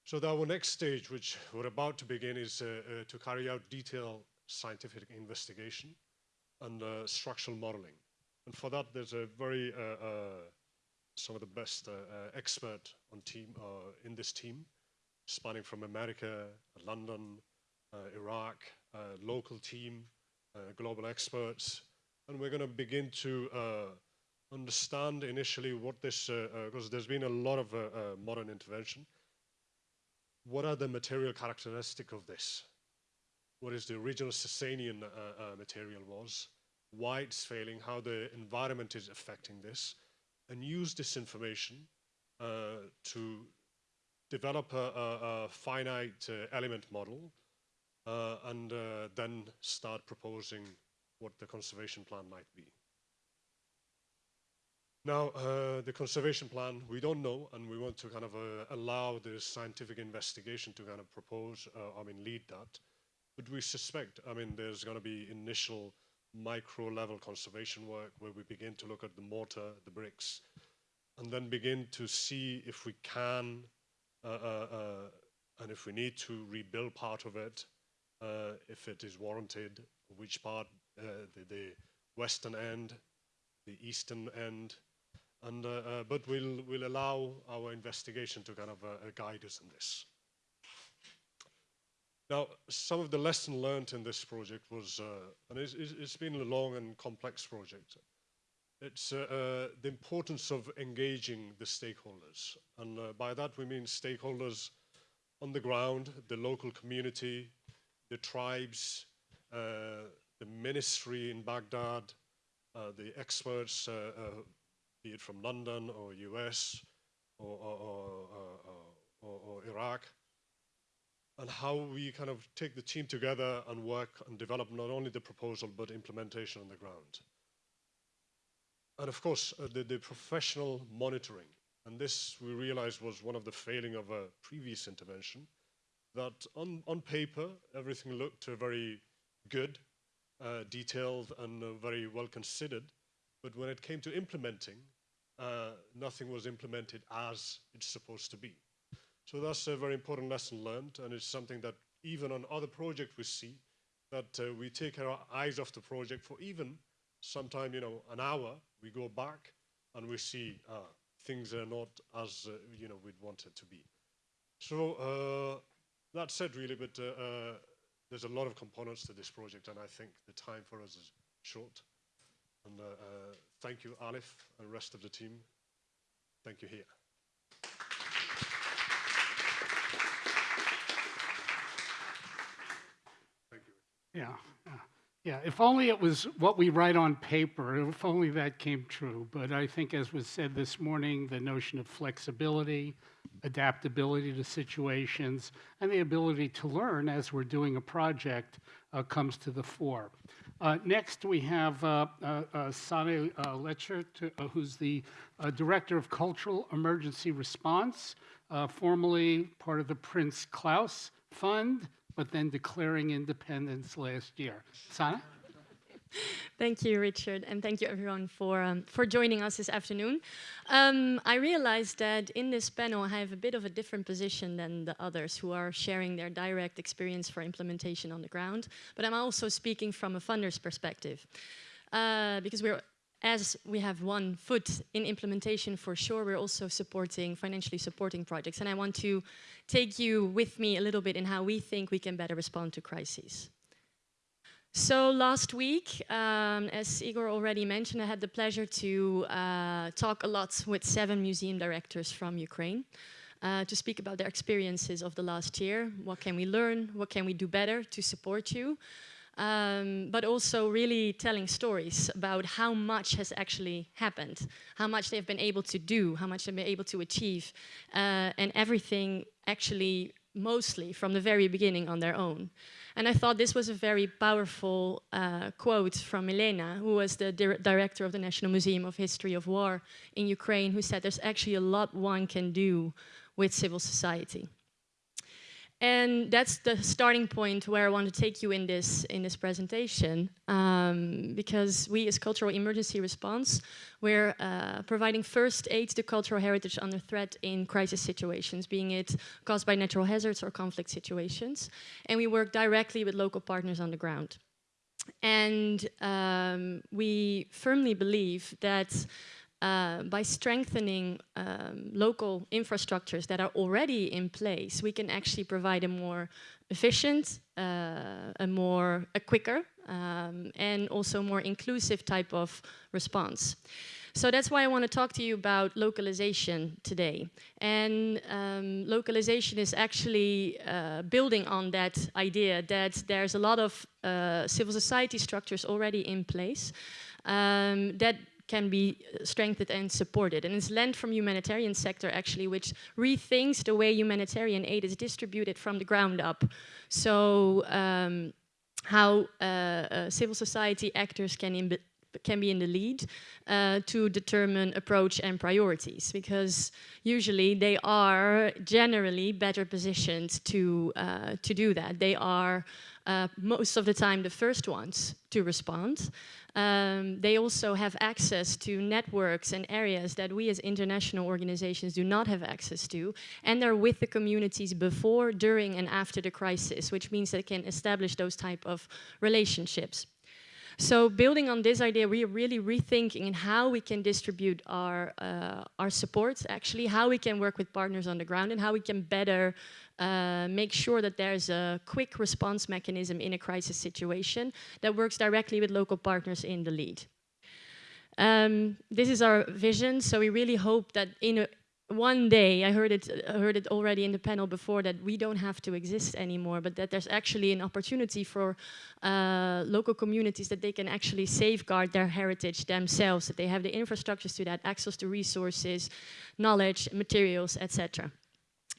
So our next stage, which we're about to begin, is uh, uh, to carry out detailed scientific investigation and uh, structural modeling. And for that, there's a very, some of the best expert on team, in this team, spanning from America, London, uh, Iraq, uh, local team, uh, global experts. And we're going to begin to understand initially what this, because uh, uh, there's been a lot of uh, modern intervention. What are the material characteristics of this? What is the original Sasanian material was? Why it's failing, how the environment is affecting this, and use this information to develop a, a, a finite uh, element model uh, and uh, then start proposing what the conservation plan might be. Now, uh, the conservation plan, we don't know, and we want to kind of uh, allow the scientific investigation to kind of propose, uh, I mean, lead that. But we suspect, I mean, there's going to be initial micro-level conservation work where we begin to look at the mortar, the bricks, and then begin to see if we can, Uh, uh, uh, and if we need to rebuild part of it, if it is warranted, which part, the, the western end, the eastern end, and, uh, uh, but we'll, we'll allow our investigation to kind of uh, guide us in this. Now, some of the lesson learned in this project was, and it's, it's been a long and complex project, it's uh, uh, the importance of engaging the stakeholders. And uh, by that we mean stakeholders on the ground, the local community, the tribes, the ministry in Baghdad, the experts be it from London or US or, or, or, or, Iraq, and how we kind of take the team together and work and develop not only the proposal but implementation on the ground. And of course, uh, the, the, professional monitoring. And this we realized was one of the failing of a previous intervention, that on, on paper, everything looked uh, very good, uh, detailed, and uh, very well considered. But when it came to implementing, uh, nothing was implemented as it's supposed to be. So that's a very important lesson learned, and it's something that even on other projects we see, that uh, we take our eyes off the project for even sometime, you know, an hour, we go back and we see uh, things are not as, uh, you know, we'd want it to be. So uh, that said, really, but uh, there's a lot of components to this project, and I think the time for us is short. And uh, uh, thank you, ALIPH, and rest of the team. Thank you here. Thank you. Yeah, yeah. If only it was what we write on paper, if only that came true. But I think, as was said this morning, the notion of flexibility, adaptability to situations, and the ability to learn as we're doing a project uh, comes to the fore. Uh, next, we have uh, uh, uh Sanne uh, Letschert, to, uh, who's the Director of Cultural Emergency Response, formerly part of the Prince Claus Fund, but then declaring independence last year. Sanne? thank you, Richard, and thank you everyone for, um, for joining us this afternoon. Um, I realized that in this panel I have a bit of a different position than the others who are sharing their direct experience for implementation on the ground, but I'm also speaking from a funder's perspective. Uh, because we're as we have one foot in implementation for sure, we're also supporting, financially supporting projects. And I want to take you with me a little bit in how we think we can better respond to crises. So last week, um, as Igor already mentioned, I had the pleasure to uh, talk a lot with seven museum directors from Ukraine uh, to speak about their experiences of the last year. What can we learn? What can we do better to support you? Um, but also really telling stories about how much has actually happened, how much they've been able to do, how much they've been able to achieve, uh, and everything actually mostly from the very beginning on their own. And I thought this was a very powerful uh, quote from Milena, who was the dir director of the National Museum of History of War in Ukraine, who said there's actually a lot one can do with civil society. And that's the starting point where I want to take you in this in this presentation, um, because we as Cultural Emergency Response, we're uh, providing first aid to cultural heritage under threat in crisis situations, being it caused by natural hazards or conflict situations. And we work directly with local partners on the ground. And um, we firmly believe that uh, by strengthening um, local infrastructures that are already in place, we can actually provide a more efficient, uh, a more a quicker, um, and also more inclusive type of response. So that's why I want to talk to you about localization today. And um, localization is actually uh, building on that idea that there's a lot of uh, civil society structures already in place um, that can be uh, strengthened and supported. And it's lent from humanitarian sector actually, which rethinks the way humanitarian aid is distributed from the ground up. So um, how uh, uh, civil society actors can can be in the lead uh, to determine approach and priorities because usually they are generally better positioned to uh, to do that. They are uh, most of the time the first ones to respond. Um, they also have access to networks and areas that we as international organizations do not have access to. And they're with the communities before, during and after the crisis, which means they can establish those type of relationships. So building on this idea, we are really rethinking how we can distribute our, uh, our support, actually, how we can work with partners on the ground and how we can better uh, make sure that there's a quick response mechanism in a crisis situation that works directly with local partners in the lead. Um, this is our vision, so we really hope that in a, one day, I heard it, I heard it already in the panel before, that we don't have to exist anymore, but that there's actually an opportunity for uh, local communities that they can actually safeguard their heritage themselves, that they have the infrastructures to that, access to resources, knowledge, materials, etc.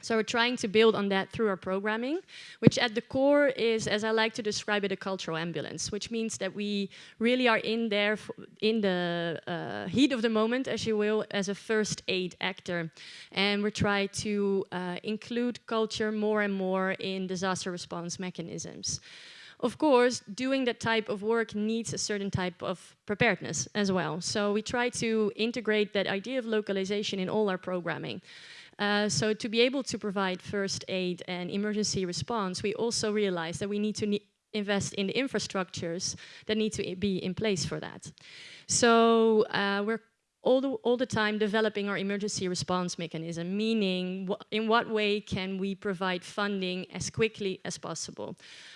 So we're trying to build on that through our programming, which at the core is, as I like to describe it, a cultural ambulance, which means that we really are in there in the uh, heat of the moment, as you will, as a first aid actor. And we try to uh, include culture more and more in disaster response mechanisms. Of course, doing that type of work needs a certain type of preparedness as well. So we try to integrate that idea of localization in all our programming. Uh, so to be able to provide first aid and emergency response, we also realize that we need to ne invest in the infrastructures that need to be in place for that. So uh, we're all the, all the time developing our emergency response mechanism, meaning wh in what way can we provide funding as quickly as possible.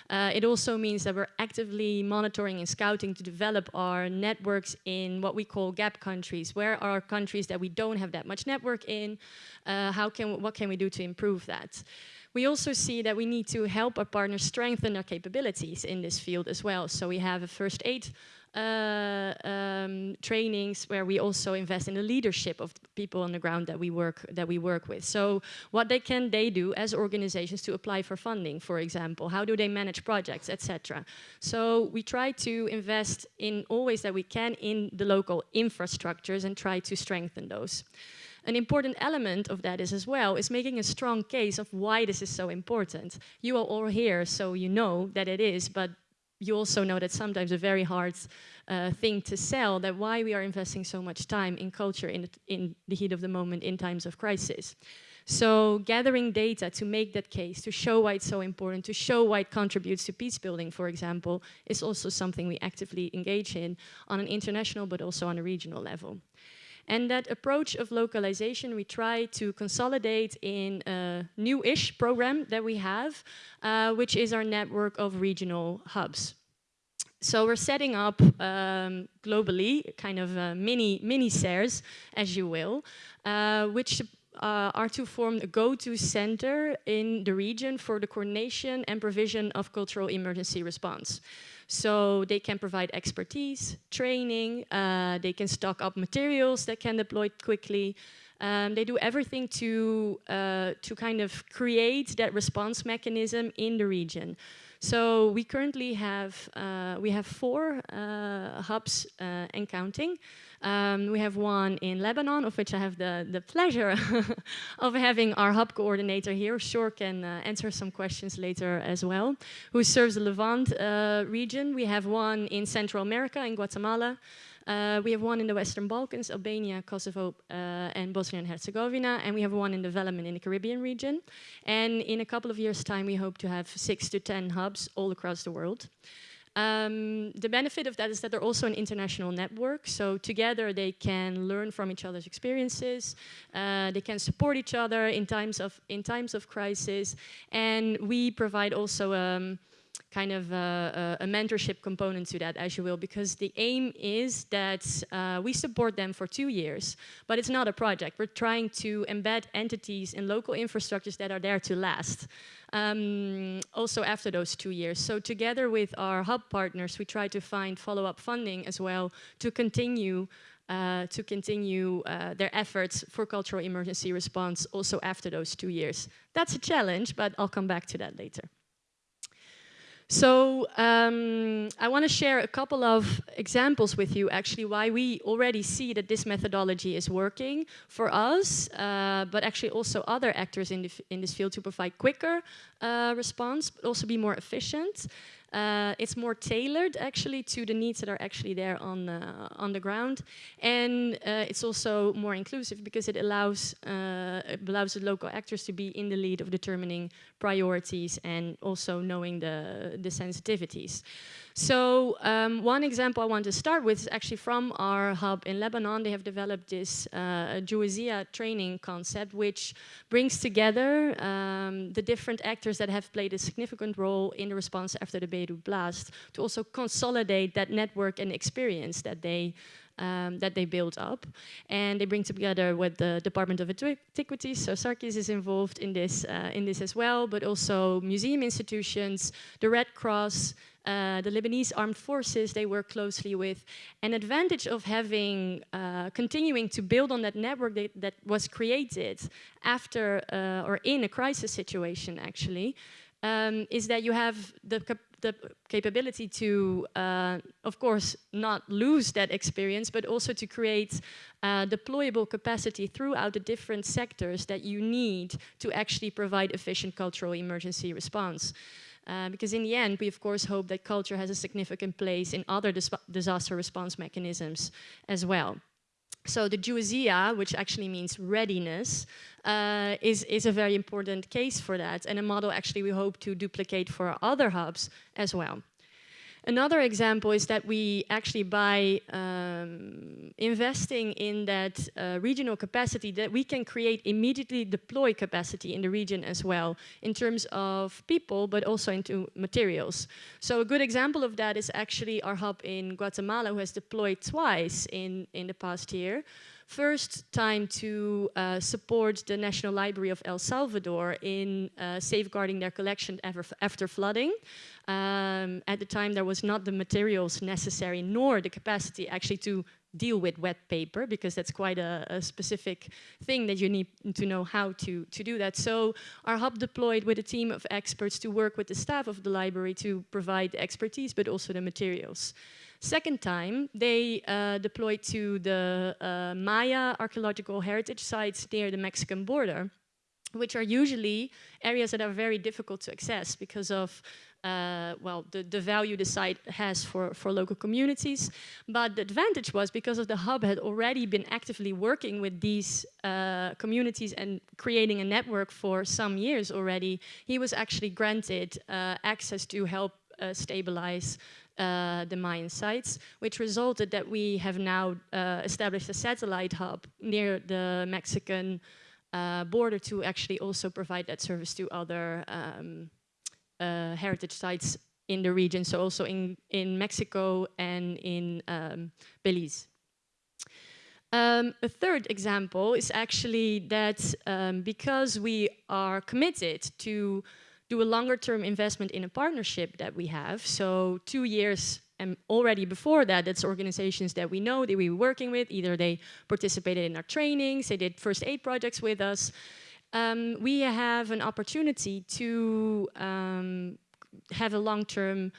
Uh, it also means that we're actively monitoring and scouting to develop our networks in what we call gap countries. Where are countries that we don't have that much network in? Uh, how can, what can we do to improve that? We also see that we need to help our partners strengthen their capabilities in this field as well. So we have a first aid uh, um, trainings where we also invest in the leadership of people on the ground that we work that we work with. So what they can they do as organizations to apply for funding, for example, how do they manage projects, etc. So we try to invest in all ways that we can in the local infrastructures and try to strengthen those. An important element of that is as well is making a strong case of why this is so important. You are all here, so you know that it is, but you also know that sometimes a very hard uh, thing to sell, that why we are investing so much time in culture in in the heat of the moment in times of crisis. So gathering data to make that case, to show why it's so important, to show why it contributes to peace building, for example, is also something we actively engage in on an international but also on a regional level. And that approach of localization we try to consolidate in a new-ish program that we have, uh, which is our network of regional hubs. So we're setting up um, globally, kind of uh, mini mini CERs, as you will, uh, which uh, are to form a go-to center in the region for the coordination and provision of cultural emergency response. So they can provide expertise, training, uh, they can stock up materials that can deploy quickly. Um, they do everything to, uh, to kind of create that response mechanism in the region. So we currently have, uh, we have four uh, hubs uh, and counting. Um, we have one in Lebanon, of which I have the, the pleasure of having our hub coordinator here. Sure can uh, answer some questions later as well, who serves the Levant uh, region. We have one in Central America, in Guatemala. Uh, we have one in the Western Balkans, Albania, Kosovo, uh, and Bosnia and Herzegovina, and we have one in development in the Caribbean region. And in a couple of years' time, we hope to have six to 10 hubs all across the world. Um, the benefit of that is that they're also an international network, so together they can learn from each other's experiences, uh, they can support each other in times of, in times of crisis, and we provide also um, kind of a, a, mentorship component to that, as you will, because the aim is that uh, we support them for two years, but it's not a project. We're trying to embed entities in local infrastructures that are there to last um, also after those two years. So together with our hub partners, we try to find follow-up funding as well to continue uh, to continue uh, their efforts for cultural emergency response also after those two years. That's a challenge, but I'll come back to that later. So um, I want to share a couple of examples with you actually why we already see that this methodology is working for us, uh, but actually also other actors in, in this field to provide quicker uh, response, but also be more efficient. Uh, it's more tailored actually to the needs that are actually there on uh, on the ground, and uh, it's also more inclusive because it allows uh, it allows the local actors to be in the lead of determining priorities and also knowing the the sensitivities. So um, one example I want to start with is actually from our hub in Lebanon. They have developed this uh, training concept, which brings together um, the different actors that have played a significant role in the response after the Beirut blast to also consolidate that network and experience that they um, that they build up. And they bring together with the Department of Antiquities, so SARKIS is involved in this, uh, in this as well, but also museum institutions, the Red Cross, uh, the Lebanese armed forces they work closely with. An advantage of having, uh, continuing to build on that network that, that was created after uh, or in a crisis situation actually, um, is that you have the, the capability to, uh, of course, not lose that experience, but also to create uh, deployable capacity throughout the different sectors that you need to actually provide efficient cultural emergency response. Uh, because in the end, we of course hope that culture has a significant place in other dis disaster response mechanisms as well. So the Jawaziyah, which actually means readiness, uh, is, is a very important case for that and a model actually we hope to duplicate for other hubs as well. Another example is that we actually by um, investing in that uh, regional capacity that we can create immediately deploy capacity in the region as well in terms of people but also into materials. So a good example of that is actually our hub in Guatemala who has deployed twice in, in the past year first time to uh, support the National Library of El Salvador in uh, safeguarding their collection after flooding. Um, at the time, there was not the materials necessary nor the capacity actually to deal with wet paper because that's quite a, a, specific thing that you need to know how to, to do that. So our hub deployed with a team of experts to work with the staff of the library to provide expertise but also the materials. Second time, they uh, deployed to the uh, Maya archaeological heritage sites near the Mexican border, which are usually areas that are very difficult to access because of uh, well, the, the value the site has for, for local communities. But the advantage was because of the hub had already been actively working with these uh, communities and creating a network for some years already, he was actually granted uh, access to help uh, stabilize uh, the Mayan sites, which resulted that we have now uh, established a satellite hub near the Mexican uh, border to actually also provide that service to other um, uh, heritage sites in the region, so also in, in Mexico and in um, Belize. Um, a third example is actually that um, because we are committed to do a longer term investment in a partnership that we have, so two years and already before that, that's organizations that we know that we were working with. Either they participated in our trainings, they did first aid projects with us. Um, we have an opportunity to um, have a long-term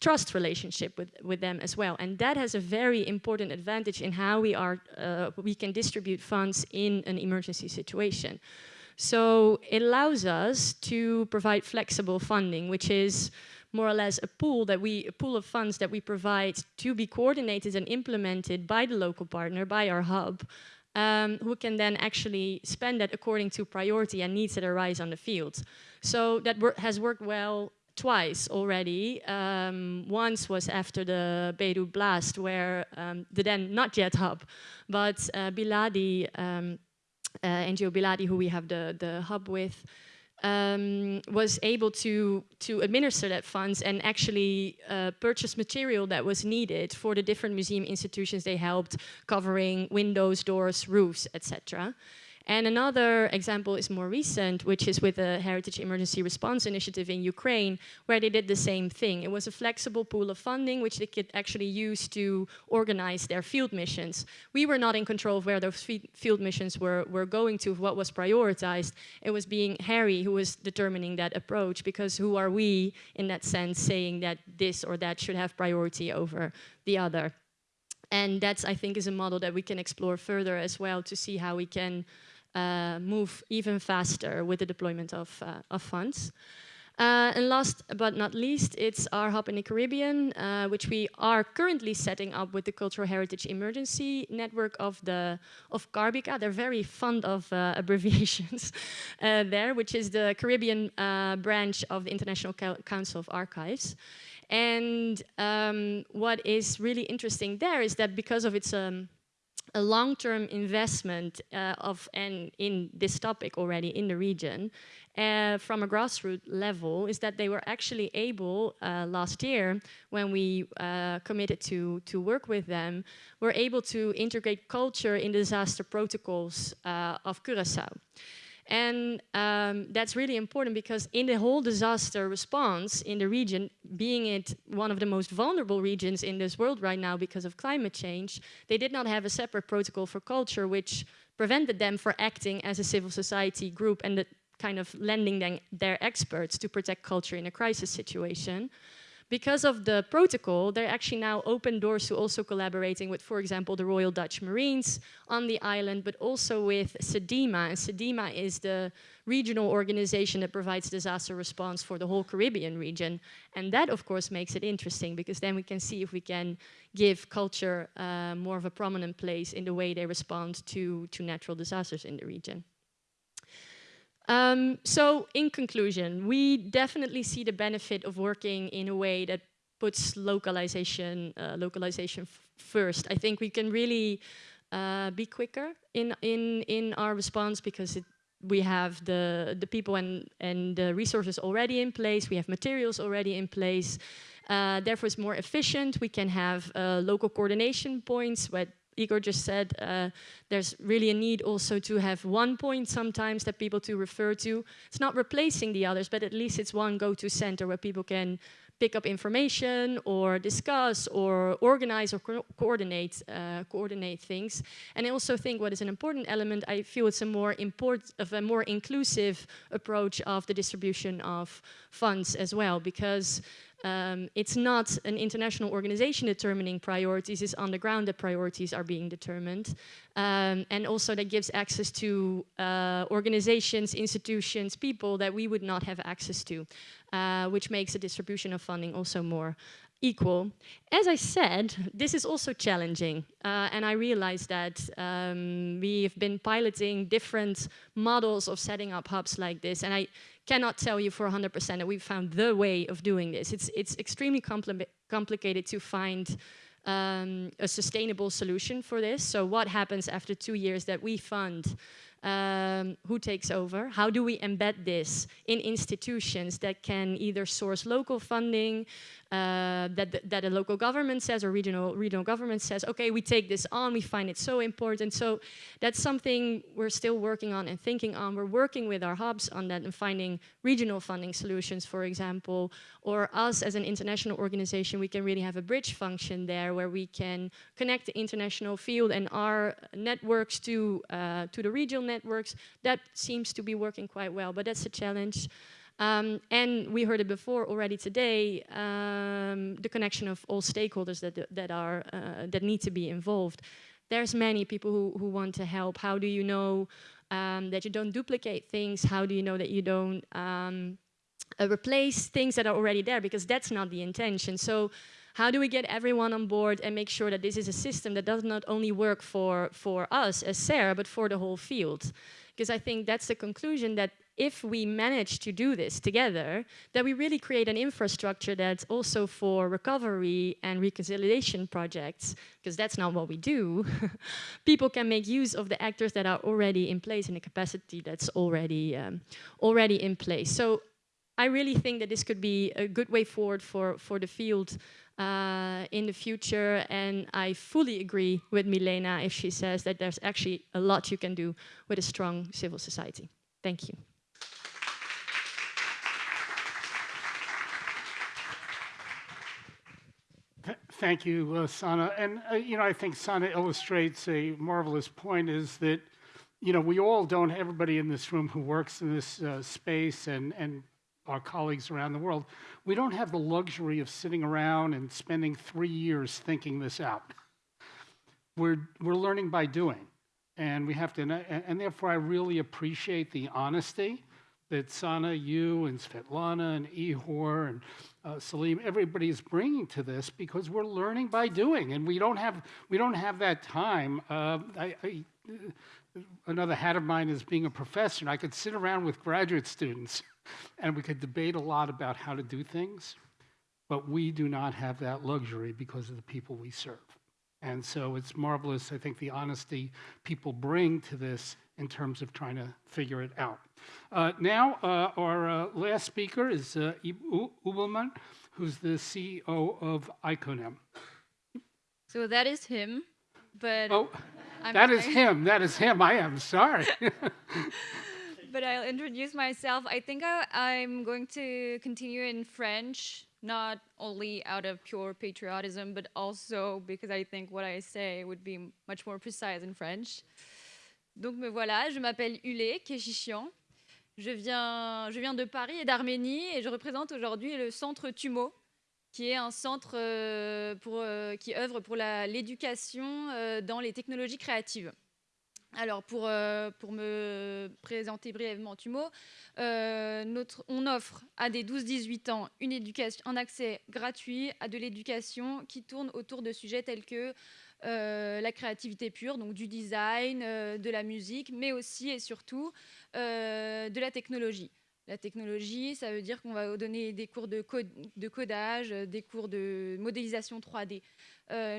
trust relationship with, with them as well. And that has a very important advantage in how we, are, uh, we can distribute funds in an emergency situation. So it allows us to provide flexible funding, which is more or less a pool that we a pool of funds that we provide to be coordinated and implemented by the local partner, by our hub, um, who can then actually spend that according to priority and needs that arise on the field. So that wor has worked well twice already. Um, once was after the Beirut blast, where um, the then not yet hub, but uh, Biladi, um, NGO Biladi, who we have the, the hub with, um, was able to to administer that funds and actually uh, purchase material that was needed for the different museum institutions they helped, covering windows, doors, roofs, etc. And another example is more recent, which is with the Heritage Emergency Response Initiative in Ukraine, where they did the same thing. It was a flexible pool of funding, which they could actually use to organize their field missions. We were not in control of where those field missions were, were going to, what was prioritized. It was being HERI who was determining that approach, because who are we, in that sense, saying that this or that should have priority over the other. And that's, I think, is a model that we can explore further as well to see how we can uh, move even faster with the deployment of, uh, of funds. Uh, and last but not least, it's our hub in the Caribbean, uh, which we are currently setting up with the Cultural Heritage Emergency Network of the of CARBICA. They're very fond of uh, abbreviations uh, there, which is the Caribbean branch of the International Council of Archives. And um, what is really interesting there is that because of its um, a long-term investment uh, of and in this topic already in the region uh, from a grassroots level is that they were actually able uh, last year when we uh, committed to to work with them were able to integrate culture in the disaster protocols uh, of Curacao. And um, that's really important because in the whole disaster response in the region, being it one of the most vulnerable regions in this world right now because of climate change, they did not have a separate protocol for culture which prevented them from acting as a civil society group and kind of lending them their experts to protect culture in a crisis situation because of the protocol, they're actually now open doors to also collaborating with, for example, the Royal Dutch Marines on the island, but also with CDEMA. And CDEMA is the regional organization that provides disaster response for the whole Caribbean region. And that, of course, makes it interesting because then we can see if we can give culture uh, more of a prominent place in the way they respond to, to natural disasters in the region. Um, so in conclusion, we definitely see the benefit of working in a way that puts localization, uh, localization first. I think we can really uh, be quicker in, in, in our response because it, we have the, the people and, and the resources already in place, we have materials already in place, uh, therefore it's more efficient, we can have uh, local coordination points where Igor just said, uh, there's really a need also to have one point sometimes that people to refer to. It's not replacing the others, but at least it's one go-to center where people can pick up information or discuss or organize or co coordinate uh, coordinate things. And I also think what is an important element, I feel it's a more import of a more inclusive approach of the distribution of funds as well, because um, it's not an international organization determining priorities, it's on the ground that priorities are being determined. Um, and also that gives access to uh, organizations, institutions, people that we would not have access to, uh, which makes the distribution of funding also more equal. As I said, this is also challenging, uh, and I realize that um, we've been piloting different models of setting up hubs like this, and I cannot tell you for 100% that we've found the way of doing this. It's, it's extremely compli complicated to find um, a sustainable solution for this. So what happens after two years that we fund um, who takes over? How do we embed this in institutions that can either source local funding, uh, that, that a local government says or regional, regional government says, okay, we take this on, we find it so important. So that's something we're still working on and thinking on. We're working with our hubs on that and finding regional funding solutions, for example, or us as an international organization, we can really have a bridge function there where we can connect the international field and our networks to, uh, to the regional networks. That seems to be working quite well, but that's a challenge. Um, and we heard it before already today, um, the connection of all stakeholders that, that, are, uh, that need to be involved. There's many people who, who want to help. How do you know um, that you don't duplicate things? How do you know that you don't um, uh, replace things that are already there? Because that's not the intention. So how do we get everyone on board and make sure that this is a system that does not only work for, for us as SARE, but for the whole field? Because I think that's the conclusion that if we manage to do this together, that we really create an infrastructure that's also for recovery and reconciliation projects, because that's not what we do. People can make use of the actors that are already in place in the capacity that's already, um, already in place. So I really think that this could be a good way forward for, for the field uh, in the future. And I fully agree with Milena if she says that there's actually a lot you can do with a strong civil society. Thank you. Thank you, uh, Sanne. And, uh, you know, I think Sanne illustrates a marvelous point is that, you know, we all don't, everybody in this room who works in this uh, space and, and our colleagues around the world, we don't have the luxury of sitting around and spending three years thinking this out. We're, we're learning by doing. And we have to, and, and therefore I really appreciate the honesty that Sanne, you, and Svetlana, and Ihor, and uh, Salim, everybody is bringing to this because we're learning by doing, and we don't have we don't have that time. Uh, I, I, another hat of mine is being a professor, and I could sit around with graduate students, and we could debate a lot about how to do things, but we do not have that luxury because of the people we serve. And so it's marvelous, I think, the honesty people bring to this in terms of trying to figure it out. Uh, now, uh, our uh, last speaker is uh, Ubelmann, who's the CEO of ICONEM. So that is him, but oh, I'm that is him. That is him. I am sorry. but I'll introduce myself. I think I, am going to continue in French, not only out of pure patriotism, but also because I think what I say would be much more precise in French. Donc me voilà, je m'appelle Ule Keshishian. Je viens, de Paris et d'Arménie et je représente aujourd'hui le centre TUMO, qui est un centre euh, euh, qui œuvre pour l'éducation euh, dans les technologies créatives. Alors, pour, me présenter brièvement TUMO, on offre à des 12-18 ans un accès gratuit à de l'éducation qui tourne autour de sujets tels que la créativité pure, donc du design, de la musique, mais aussi et surtout de la technologie. La technologie, ça veut dire qu'on va donner des cours de, codage, des cours de modélisation 3D.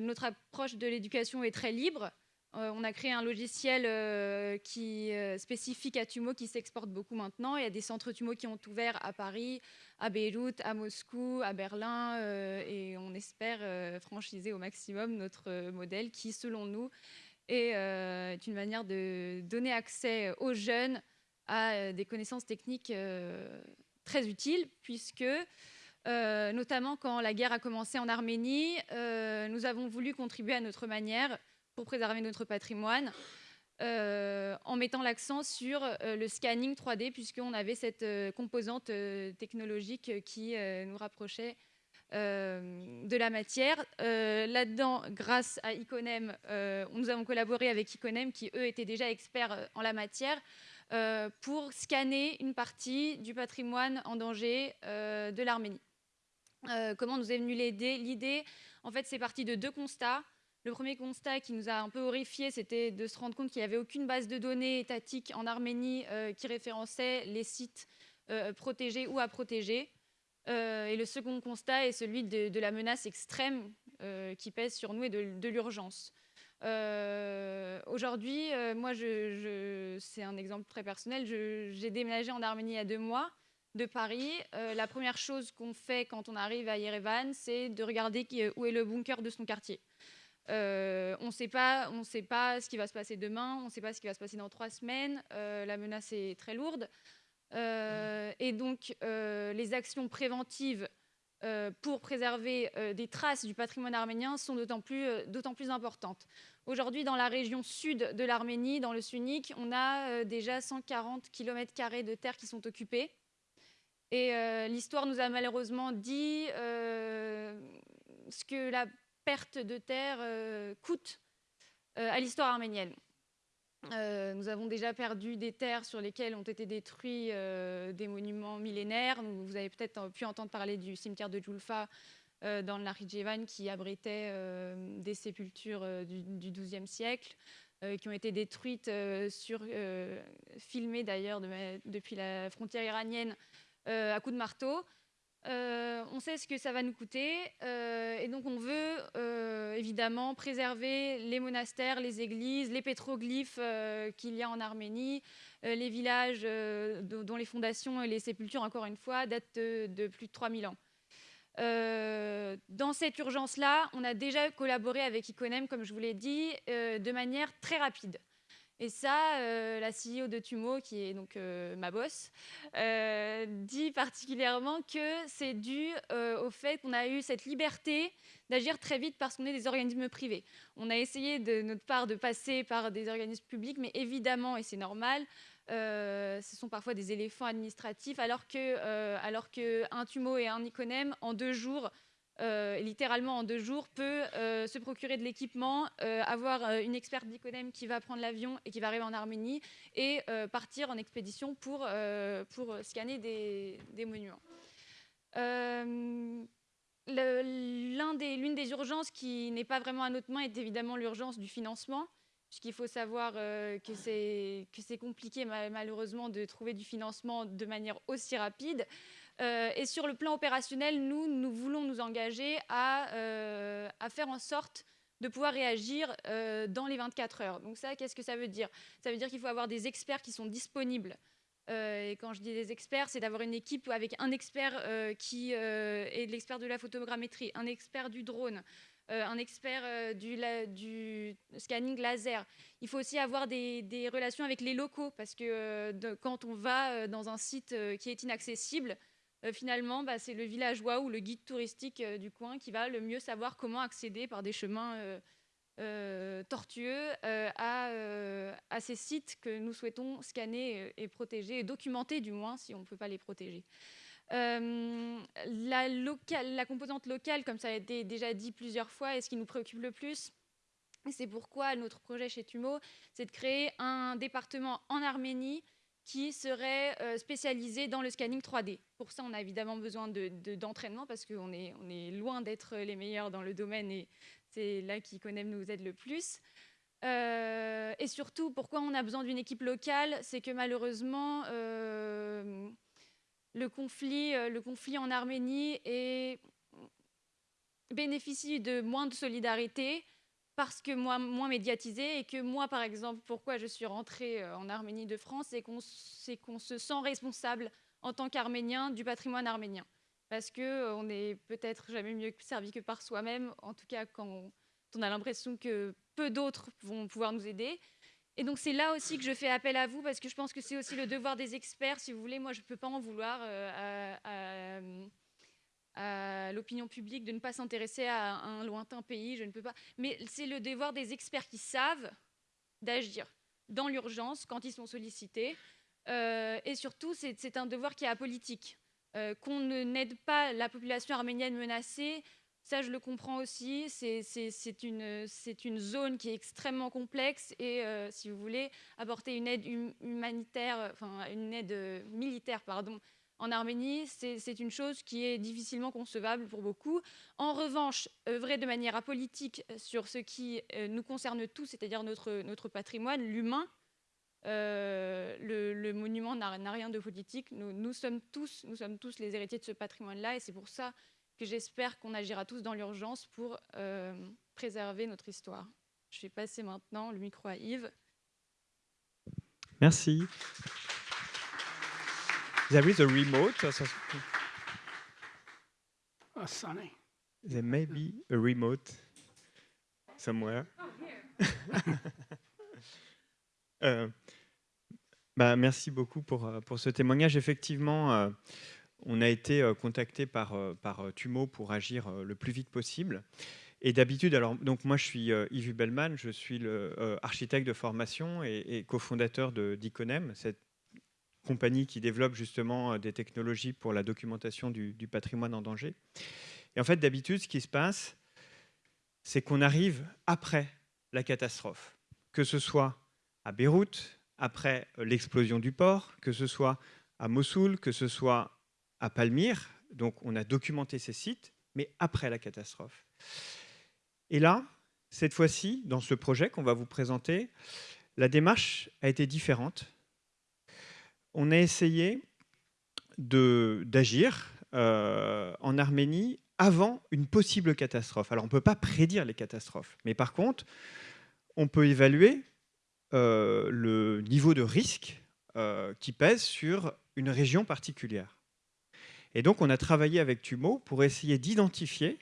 notre approche de l'éducation est très libre. Euh, on a créé un logiciel euh, qui euh, spécifique à Tumo qui s'exporte beaucoup maintenant. Il y a des centres Tumo qui ont ouvert à Paris, à Beyrouth, à Moscou, à Berlin et on espère franchiser au maximum notre modèle qui, selon nous, est une manière de donner accès aux jeunes à des connaissances techniques très utiles puisque notamment quand la guerre a commencé en Arménie, nous avons voulu contribuer à notre manière pour préserver notre patrimoine. Euh, en mettant l'accent sur euh, le scanning 3D, puisqu'on avait cette euh, composante technologique qui nous rapprochait euh, de la matière. Euh, là-dedans, grâce à Iconem, euh, nous avons collaboré avec Iconem, qui eux étaient déjà experts en la matière, pour scanner une partie du patrimoine en danger de l'Arménie. comment nous est venue l'idée En fait, c'est parti de deux constats. Le premier constat qui nous a un peu horrifié, c'était de se rendre compte qu'il n'y avait aucune base de données étatique en Arménie qui référençait les sites protégés ou à protéger. Euh, et le second constat est celui de, la menace extrême euh, qui pèse sur nous et de, l'urgence. Euh, aujourd'hui, moi, c'est un exemple très personnel. J'ai déménagé en Arménie il y a deux mois de Paris. la première chose qu'on fait quand on arrive à Yerevan, c'est de regarder où est le bunker de son quartier. on ne sait pas, ce qui va se passer demain, on ne sait pas ce qui va se passer dans trois semaines. la menace est très lourde. Euh, et donc, euh, les actions préventives euh, pour préserver des traces du patrimoine arménien sont d'autant plus, plus importantes. Aujourd'hui, dans la région sud de l'Arménie, dans le Sunnik, on a déjà 140 km de terre qui sont occupés. Et l'histoire nous a malheureusement dit ce que la perte de terre coûte à l'histoire arménienne. Euh, nous avons déjà perdu des terres sur lesquelles ont été détruits euh, des monuments millénaires. Vous avez peut-être pu entendre parler du cimetière de Julfa euh, dans le Nakhchivan qui abritait des sépultures du XIIe siècle qui ont été détruites, filmées d'ailleurs depuis la frontière iranienne à coups de marteau. Euh, on sait ce que ça va nous coûter euh, et donc on veut euh, évidemment préserver les monastères, les églises, les pétroglyphes qu'il y a en Arménie, les villages dont les fondations et les sépultures, encore une fois, datent de, plus de 3000 ans. dans cette urgence-là, on a déjà collaboré avec Iconem, comme je vous l'ai dit, de manière très rapide. Et ça, euh, la CEO de Tumo, qui est donc euh, ma boss, euh, dit particulièrement que c'est dû au fait qu'on a eu cette liberté d'agir très vite parce qu'on est des organismes privés. On a essayé de notre part de passer par des organismes publics, mais évidemment, et c'est normal, ce sont parfois des éléphants administratifs, alors que, alors que un Tumo et un Iconem, en deux jours, littéralement en deux jours, peut euh, se procurer de l'équipement, euh, avoir une experte d'Iconem qui va prendre l'avion et qui va arriver en Arménie et partir en expédition pour, pour scanner des, des monuments. L'une des, des, urgences qui n'est pas vraiment à notre main est évidemment l'urgence du financement, puisqu'il faut savoir que c'est compliqué malheureusement de trouver du financement de manière aussi rapide. Euh, et sur le plan opérationnel, nous, nous voulons nous engager à, euh, faire en sorte de pouvoir réagir euh, dans les 24 heures. Donc ça, qu'est-ce que ça veut dire? Ça veut dire qu'il faut avoir des experts qui sont disponibles. et quand je dis des experts, c'est d'avoir une équipe avec un expert qui est l'expert de la photogrammétrie, un expert du drone, un expert du, scanning laser. Il faut aussi avoir des relations avec les locaux, parce que quand on va dans un site qui est inaccessible, euh, finalement, bah, c'est le villageois ou le guide touristique euh, du coin qui va le mieux savoir comment accéder par des chemins euh, tortueux à, ces sites que nous souhaitons scanner et protéger, et documenter du moins, si on ne peut pas les protéger. la, la, composante locale, comme ça a été déjà dit plusieurs fois, est ce qui nous préoccupe le plus. C'est pourquoi notre projet chez Tumo, c'est de créer un département en Arménie qui serait euh, spécialisé dans le scanning 3D. Pour ça, on a évidemment besoin d'entraînement de, parce qu'on est, on est loin d'être les meilleurs dans le domaine et c'est là qu'Iconem nous aide le plus. Euh, et surtout, pourquoi on a besoin d'une équipe locale? C'est que malheureusement, euh, le, conflit, le conflit en Arménie bénéficie de moins de solidarité, parce que moi, moins médiatisé et que moi, par exemple, pourquoi je suis rentrée euh, en Arménie de France, c'est qu'on qu'on se sent responsable en tant qu'Arménien du patrimoine arménien. Parce qu'on euh, n'est peut-être jamais mieux servi que par soi-même, en tout cas quand on a l'impression que peu d'autres vont pouvoir nous aider. Et donc c'est là aussi que je fais appel à vous, parce que je pense que c'est aussi le devoir des experts, si vous voulez. Moi, je ne peux pas en vouloir euh, à l'opinion publique de ne pas s'intéresser à un lointain pays, je ne peux pas. Mais c'est le devoir des experts qui savent d'agir dans l'urgence quand ils sont sollicités. Euh, et surtout, c'est un devoir qui est apolitique. Euh, qu'on n'aide pas la population arménienne menacée, ça je le comprends aussi. C'est une, zone qui est extrêmement complexe et euh, si vous voulez apporter une aide hum, humanitaire, enfin une aide euh, militaire, pardon, en Arménie, c'est une chose qui est difficilement concevable pour beaucoup. En revanche, œuvrer de manière apolitique sur ce qui nous concerne tous, c'est-à-dire notre, notre patrimoine, l'humain, euh, le, monument n'a rien de politique. Nous, sommes tous, nous sommes tous les héritiers de ce patrimoine-là et c'est pour ça que j'espère qu'on agira tous dans l'urgence pour euh, préserver notre histoire. Je vais passer maintenant le micro à Yves. Merci. There is a remote. Oh, Sunny. There may be a remote somewhere? Oh, euh, bah, merci beaucoup pour, euh, pour ce témoignage. Effectivement, euh, on a été euh, contacté par, par Tumo pour agir le plus vite possible. Et d'habitude, alors donc moi je suis Yves Bellman, je suis le architecte de formation et, cofondateur de d'Iconem, cette compagnie qui développe justement des technologies pour la documentation du, patrimoine en danger. Et en fait, d'habitude, ce qui se passe, c'est qu'on arrive après la catastrophe, que ce soit à Beyrouth, après l'explosion du port, que ce soit à Mossoul, que ce soit à Palmyre. Donc on a documenté ces sites, mais après la catastrophe. Et là, cette fois-ci, dans ce projet qu'on va vous présenter, la démarche a été différente. On a essayé d'agir euh, en Arménie avant une possible catastrophe. Alors on ne peut pas prédire les catastrophes, mais par contre, on peut évaluer euh, le niveau de risque euh, qui pèse sur une région particulière. Et donc, on a travaillé avec Tumo pour essayer d'identifier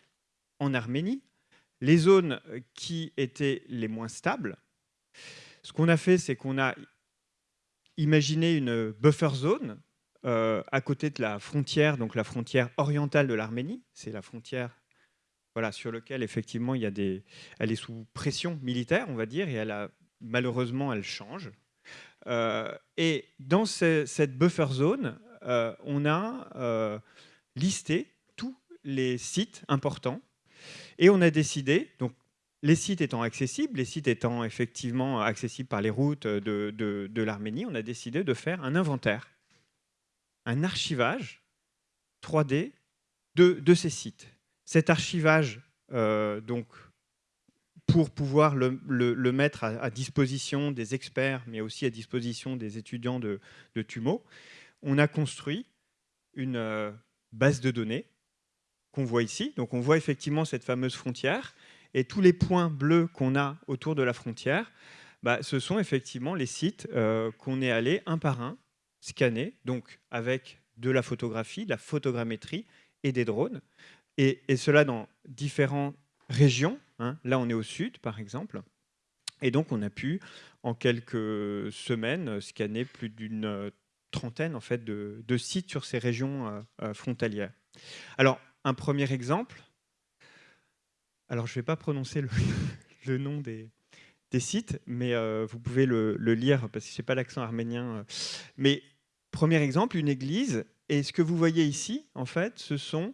en Arménie les zones qui étaient les moins stables. Ce qu'on a fait, c'est qu'on a imaginé une buffer zone euh, à côté de la frontière, donc la frontière orientale de l'Arménie. C'est la frontière voilà, sur laquelle, effectivement, il y a des... elle est sous pression militaire, on va dire, et malheureusement, elle change. Euh, et dans cette buffer zone, euh, on a listé tous les sites importants et on a décidé, donc les sites étant accessibles, les sites étant effectivement accessibles par les routes de, de l'Arménie, on a décidé de faire un inventaire, un archivage 3D de, de ces sites. Cet archivage, donc pour pouvoir le, mettre à, disposition des experts, mais aussi à disposition des étudiants de, TUMO, on a construit une euh, base de données qu'on voit ici. Donc on voit effectivement cette fameuse frontière, et tous les points bleus qu'on a autour de la frontière, bah, ce sont effectivement les sites euh, qu'on est allé un par un scanner, donc avec de la photographie, de la photogrammétrie et des drones, et, cela dans différents régions. Hein. Là, on est au sud, par exemple. Et donc, on a pu, en quelques semaines, scanner plus d'une trentaine en fait, de, sites sur ces régions euh, euh, frontalières. Alors, un premier exemple. Alors, je ne vais pas prononcer le, nom des, sites, mais vous pouvez le, lire parce que ce n'est pas l'accent arménien. Mais premier exemple, une église. Et ce que vous voyez ici, en fait, ce sont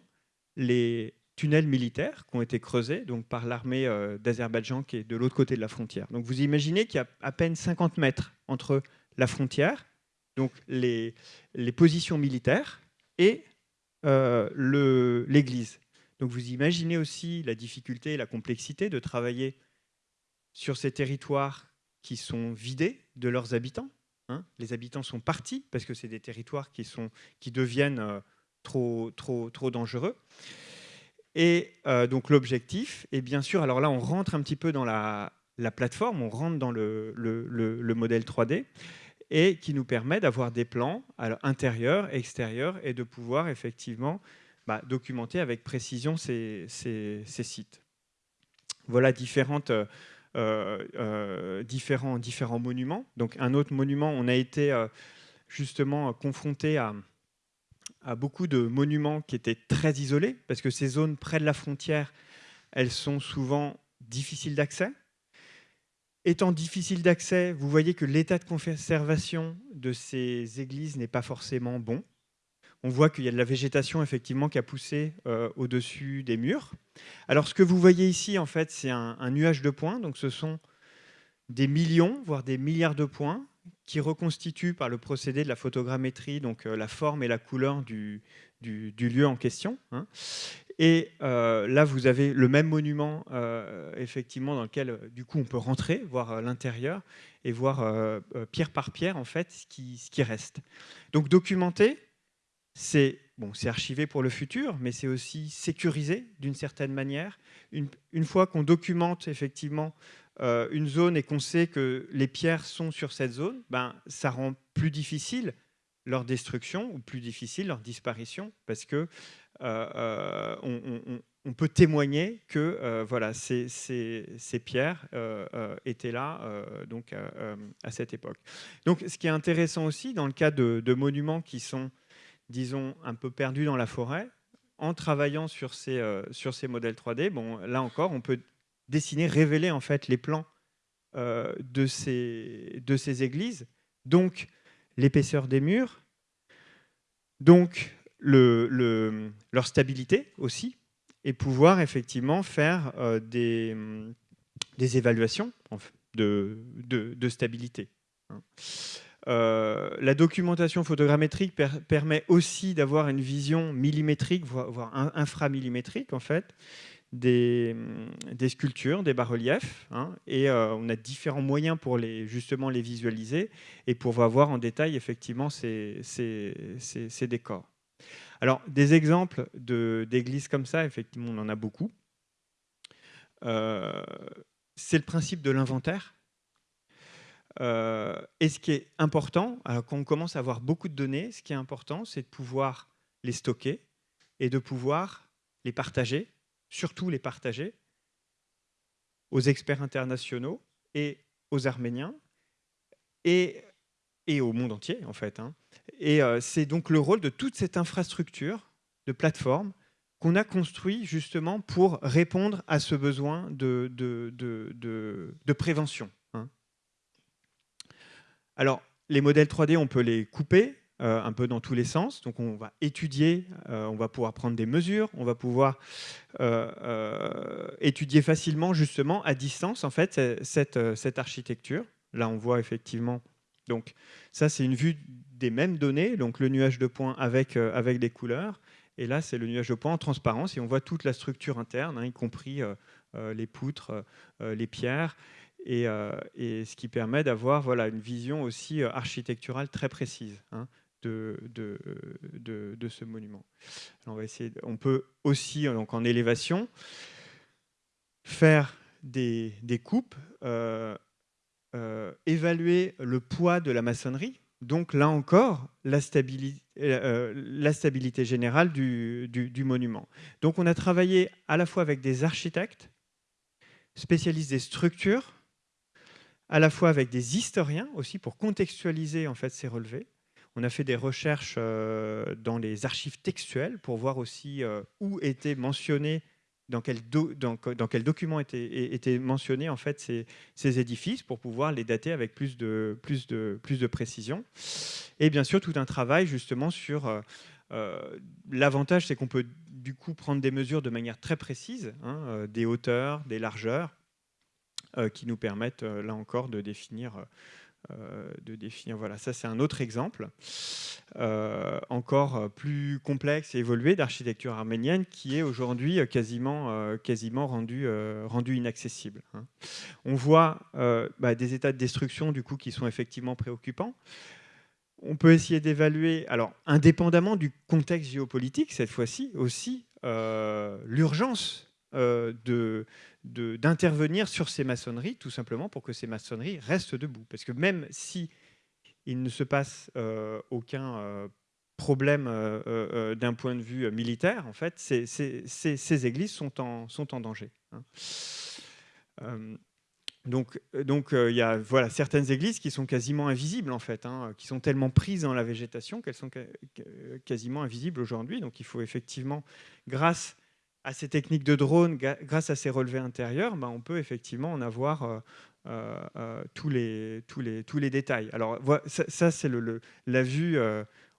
les tunnels militaires qui ont été creusés donc, par l'armée euh, d'Azerbaïdjan qui est de l'autre côté de la frontière. Donc vous imaginez qu'il y a à peine 50 mètres entre la frontière, donc les, positions militaires, et euh, l'église. Donc vous imaginez aussi la difficulté et la complexité de travailler sur ces territoires qui sont vidés de leurs habitants. Hein. Les habitants sont partis parce que c'est des territoires qui, sont, qui deviennent euh, trop, trop, trop dangereux. Et euh, donc l'objectif, et bien sûr, alors là on rentre un petit peu dans la, plateforme, on rentre dans le, modèle 3D, et qui nous permet d'avoir des plans intérieurs, extérieurs, et de pouvoir effectivement bah, documenter avec précision ces, sites. Voilà différentes, euh, euh, différents, différents monuments. Donc un autre monument, on a été justement confronté à à beaucoup de monuments qui étaient très isolés, parce que ces zones près de la frontière, elles sont souvent difficiles d'accès. Étant difficiles d'accès, vous voyez que l'état de conservation de ces églises n'est pas forcément bon. On voit qu'il y a de la végétation effectivement qui a poussé euh, au-dessus des murs. Alors ce que vous voyez ici, en fait, c'est un, nuage de points. Donc ce sont des millions, voire des milliards de points qui reconstituent par le procédé de la photogrammétrie donc euh, la forme et la couleur du, lieu en question. Hein. Et euh, là, vous avez le même monument, effectivement, dans lequel, du coup, on peut rentrer, voir l'intérieur et voir pierre par pierre, en fait, ce qui, ce qui reste. Donc, documenter, c'est bon, archivé pour le futur, mais c'est aussi sécurisé d'une certaine manière. Une, fois qu'on documente effectivement euh, une zone et qu'on sait que les pierres sont sur cette zone, ben, ça rend plus difficile leur destruction ou plus difficile leur disparition parce que euh, euh, on, peut témoigner que voilà, ces, pierres étaient là donc, à cette époque. Donc ce qui est intéressant aussi dans le cas de monuments qui sont disons, un peu perdu dans la forêt, en travaillant sur ces, euh, modèles 3D, bon, là encore, on peut dessiner, révéler en fait les plans euh, de, ces, églises, donc l'épaisseur des murs, donc le, leur stabilité aussi, et pouvoir effectivement faire euh, des, des évaluations de, de, stabilité. Euh, la documentation photogrammétrique permet aussi d'avoir une vision millimétrique, voire, inframillimétrique en fait, des, des sculptures, des bas-reliefs, hein, et euh, on a différents moyens pour les, justement les visualiser et pour voir en détail effectivement ces, ces, décors. Alors, des exemples d'églises comme ça, effectivement, on en a beaucoup. Euh, c'est le principe de l'inventaire. Euh, et ce qui est important, quand on commence à avoir beaucoup de données, ce qui est important, c'est de pouvoir les stocker et de pouvoir les partager, surtout les partager aux experts internationaux et aux Arméniens et, et au monde entier, en fait. Hein. Et euh, c'est donc le rôle de toute cette infrastructure de plateforme qu'on a construit justement pour répondre à ce besoin de, de, de, de prévention. Alors, les modèles 3D, on peut les couper euh, un peu dans tous les sens. Donc, on va étudier, euh, on va pouvoir prendre des mesures, on va pouvoir euh, étudier facilement, justement, à distance, en fait, cette, architecture. Là, on voit effectivement... Donc, ça, c'est une vue des mêmes données, donc le nuage de points avec, avec des couleurs. Et là, c'est le nuage de points en transparence et on voit toute la structure interne, hein, y compris les poutres, les pierres. Euh, et, ce qui permet d'avoir voilà, une vision aussi euh, architecturale très précise hein, de, de, de, ce monument. on, va essayer on peut aussi, donc en élévation, faire des, des coupes, euh, évaluer le poids de la maçonnerie, donc là encore, la stabilité, générale du, du, monument. Donc on a travaillé à la fois avec des architectes, spécialistes des structures, à la fois avec des historiens aussi pour contextualiser en fait ces relevés. On a fait des recherches euh, dans les archives textuelles pour voir aussi euh, où étaient mentionnés, dans quel, quel document étaient, mentionnés en fait ces, ces, édifices pour pouvoir les dater avec plus de, plus, de, plus de précision. Et bien sûr, tout un travail justement sur... Euh, l'avantage, c'est qu'on peut du coup prendre des mesures de manière très précise, hein, des hauteurs, des largeurs, qui nous permettent, euh, là encore, de définir euh, de définir. Voilà, ça c'est un autre exemple, encore plus complexe et évolué d'architecture arménienne qui est aujourd'hui quasiment, quasiment rendu, rendu inaccessible. Hein. On voit bah, des états de destruction du coup qui sont effectivement préoccupants. On peut essayer d'évaluer, alors indépendamment du contexte géopolitique cette fois-ci aussi, l'urgence d'intervenir sur ces maçonneries, tout simplement pour que ces maçonneries restent debout. Parce que même si il ne se passe euh, aucun euh, problème euh, d'un point de vue militaire, en fait, ces, ces, églises sont en, sont en danger. Hein. donc, donc il y a voilà, certaines églises qui sont quasiment invisibles, en fait, hein, qui sont tellement prises dans la végétation qu'elles sont quasiment invisibles aujourd'hui. Donc il faut effectivement, grâce à ces techniques de drone, grâce à ces relevés intérieurs, ben, on peut effectivement en avoir euh, euh, euh, tous, les, tous, les, tous les détails. Alors ça, c'est la vue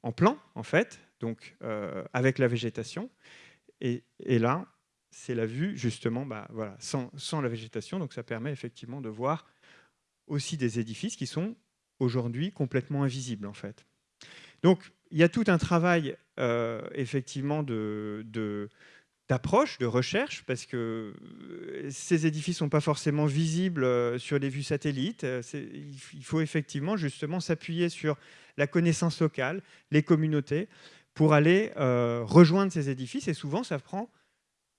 en plan, en fait, donc avec la végétation. Et, là, c'est la vue justement bah, voilà, sans, sans, la végétation, donc ça permet effectivement de voir aussi des édifices qui sont aujourd'hui complètement invisibles en fait. Donc il y a tout un travail effectivement de d'approche, de recherche, parce que euh, ces édifices ne sont pas forcément visibles euh, sur les vues satellites. Euh, il faut effectivement justement s'appuyer sur la connaissance locale, les communautés, pour aller rejoindre ces édifices. Et souvent, ça prend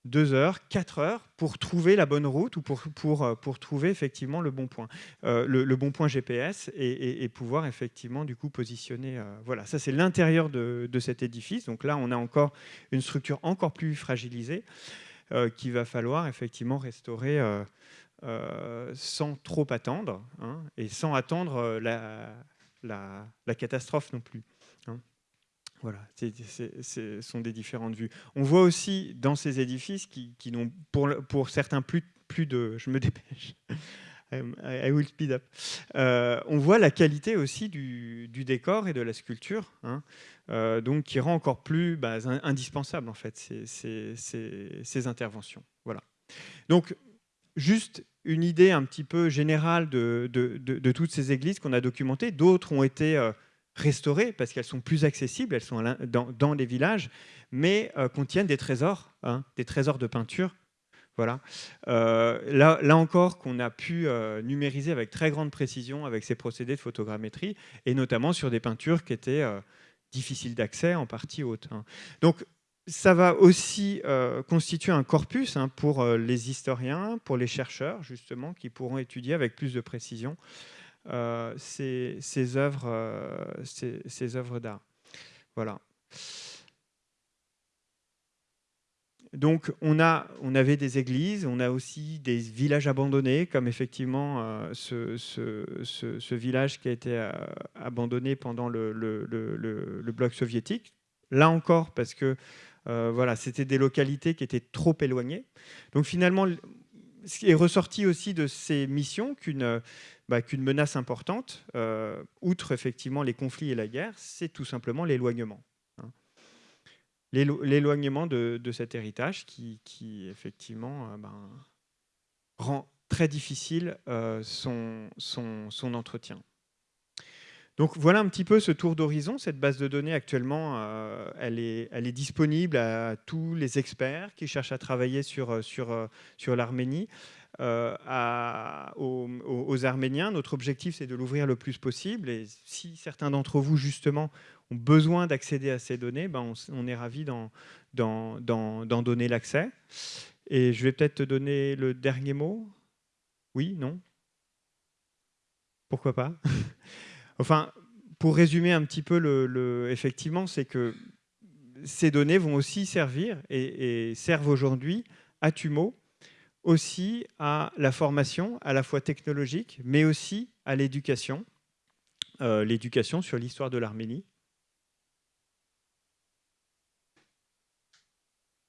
deux heures, quatre heures pour trouver la bonne route ou pour, pour, euh, pour trouver effectivement le bon point, euh, le, bon point GPS et, pouvoir effectivement du coup positionner. Euh, voilà, ça c'est l'intérieur de, de, cet édifice. Donc là, on a encore une structure encore plus fragilisée qu'il va falloir effectivement restaurer sans trop attendre hein, et sans attendre la, la catastrophe non plus. Voilà, ce sont des différentes vues. On voit aussi dans ces édifices qui, n'ont pour, pour certains plus, plus de... Je me dépêche. I will speed up. Euh, on voit la qualité aussi du, décor et de la sculpture, hein, euh, donc qui rend encore plus bah, indispensable en fait ces, ces, interventions. Voilà. Donc juste une idée un petit peu générale de, de, de, toutes ces églises qu'on a documentées. D'autres ont été euh, restaurées parce qu'elles sont plus accessibles, elles sont dans, les villages, mais euh, contiennent des trésors, hein, des trésors de peinture. Voilà. Euh, là, là, encore, qu'on a pu euh, numériser avec très grande précision avec ces procédés de photogrammétrie, et notamment sur des peintures qui étaient difficiles d'accès, en partie hautes. Hein. Donc, ça va aussi constituer un corpus hein, pour les historiens, pour les chercheurs, justement, qui pourront étudier avec plus de précision ces, ces, œuvres, euh, ces, œuvres d'art. Voilà. Donc on, a, on avait des églises, on a aussi des villages abandonnés, comme effectivement euh, ce, village qui a été abandonné pendant le, bloc soviétique. Là encore, parce que voilà, c'était des localités qui étaient trop éloignées. Donc finalement, ce qui est ressorti aussi de ces missions, qu'une bah, qu'une menace importante, euh, outre effectivement les conflits et la guerre, c'est tout simplement l'éloignement. Hein. L'éloignement de, cet héritage qui, effectivement euh, ben, rend très difficile euh, son, entretien. Donc voilà un petit peu ce tour d'horizon. Cette base de données actuellement, elle, est, elle, est, disponible à tous les experts qui cherchent à travailler sur, sur, sur l'Arménie. Euh, aux, Arméniens. Notre objectif, c'est de l'ouvrir le plus possible. Et si certains d'entre vous, justement, ont besoin d'accéder à ces données, ben on, est ravis d'en donner l'accès. Et je vais peut-être te donner le dernier mot. Oui, non? Pourquoi pas? Enfin, pour résumer un petit peu, effectivement, c'est que ces données vont aussi servir et, et servent aujourd'hui à Tumo aussi à la formation, à la fois technologique, mais aussi à l'éducation, euh, l'éducation sur l'histoire de l'Arménie.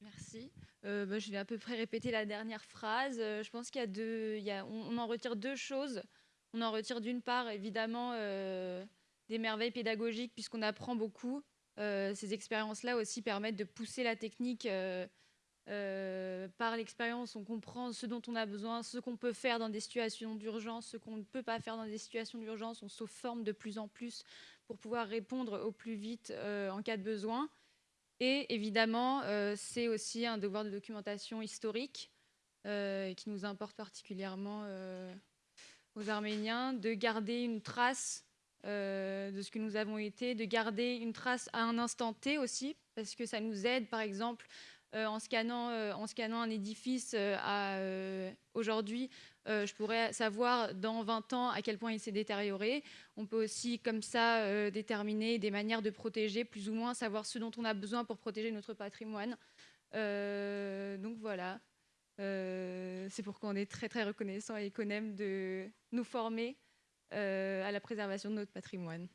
Merci. Euh, bah, je vais à peu près répéter la dernière phrase. Euh, je pense qu'il en retire deux choses. On en retire d'une part, évidemment, des merveilles pédagogiques, puisqu'on apprend beaucoup. ces expériences-là aussi permettent de pousser la technique euh, par l'expérience, on comprend ce dont on a besoin, ce qu'on peut faire dans des situations d'urgence, ce qu'on ne peut pas faire dans des situations d'urgence. On se forme de plus en plus pour pouvoir répondre au plus vite euh, en cas de besoin. Et évidemment, euh, c'est aussi un devoir de documentation historique qui nous importe particulièrement aux Arméniens, de garder une trace de ce que nous avons été, de garder une trace à un instant T aussi, parce que ça nous aide, par exemple, en, scannant, euh, en scannant un édifice euh, à aujourd'hui, je pourrais savoir dans 20 ans à quel point il s'est détérioré. On peut aussi comme ça déterminer des manières de protéger, plus ou moins savoir ce dont on a besoin pour protéger notre patrimoine. donc voilà, c'est pourquoi on est très très reconnaissant qu'on aime de nous former à la préservation de notre patrimoine.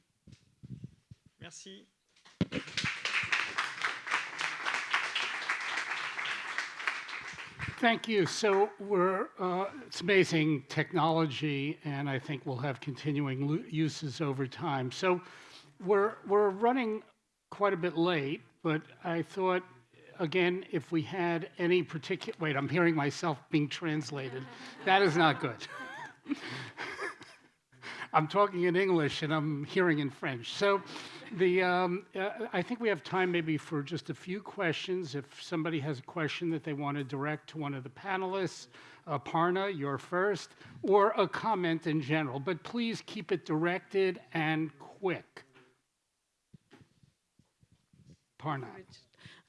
Merci. Thank you. So we're, uh, it's amazing technology, and I think we'll have continuing uses over time. So we're, we're running quite a bit late, but I thought, again, if we had any particular, wait, I'm hearing myself being translated. that is not good. I'm talking in English and I'm hearing in French. So the, um, uh, I think we have time maybe for just a few questions. If somebody has a question that they want to direct to one of the panelists, uh, Parna, you're first, or a comment in general, but please keep it directed and quick. Parna.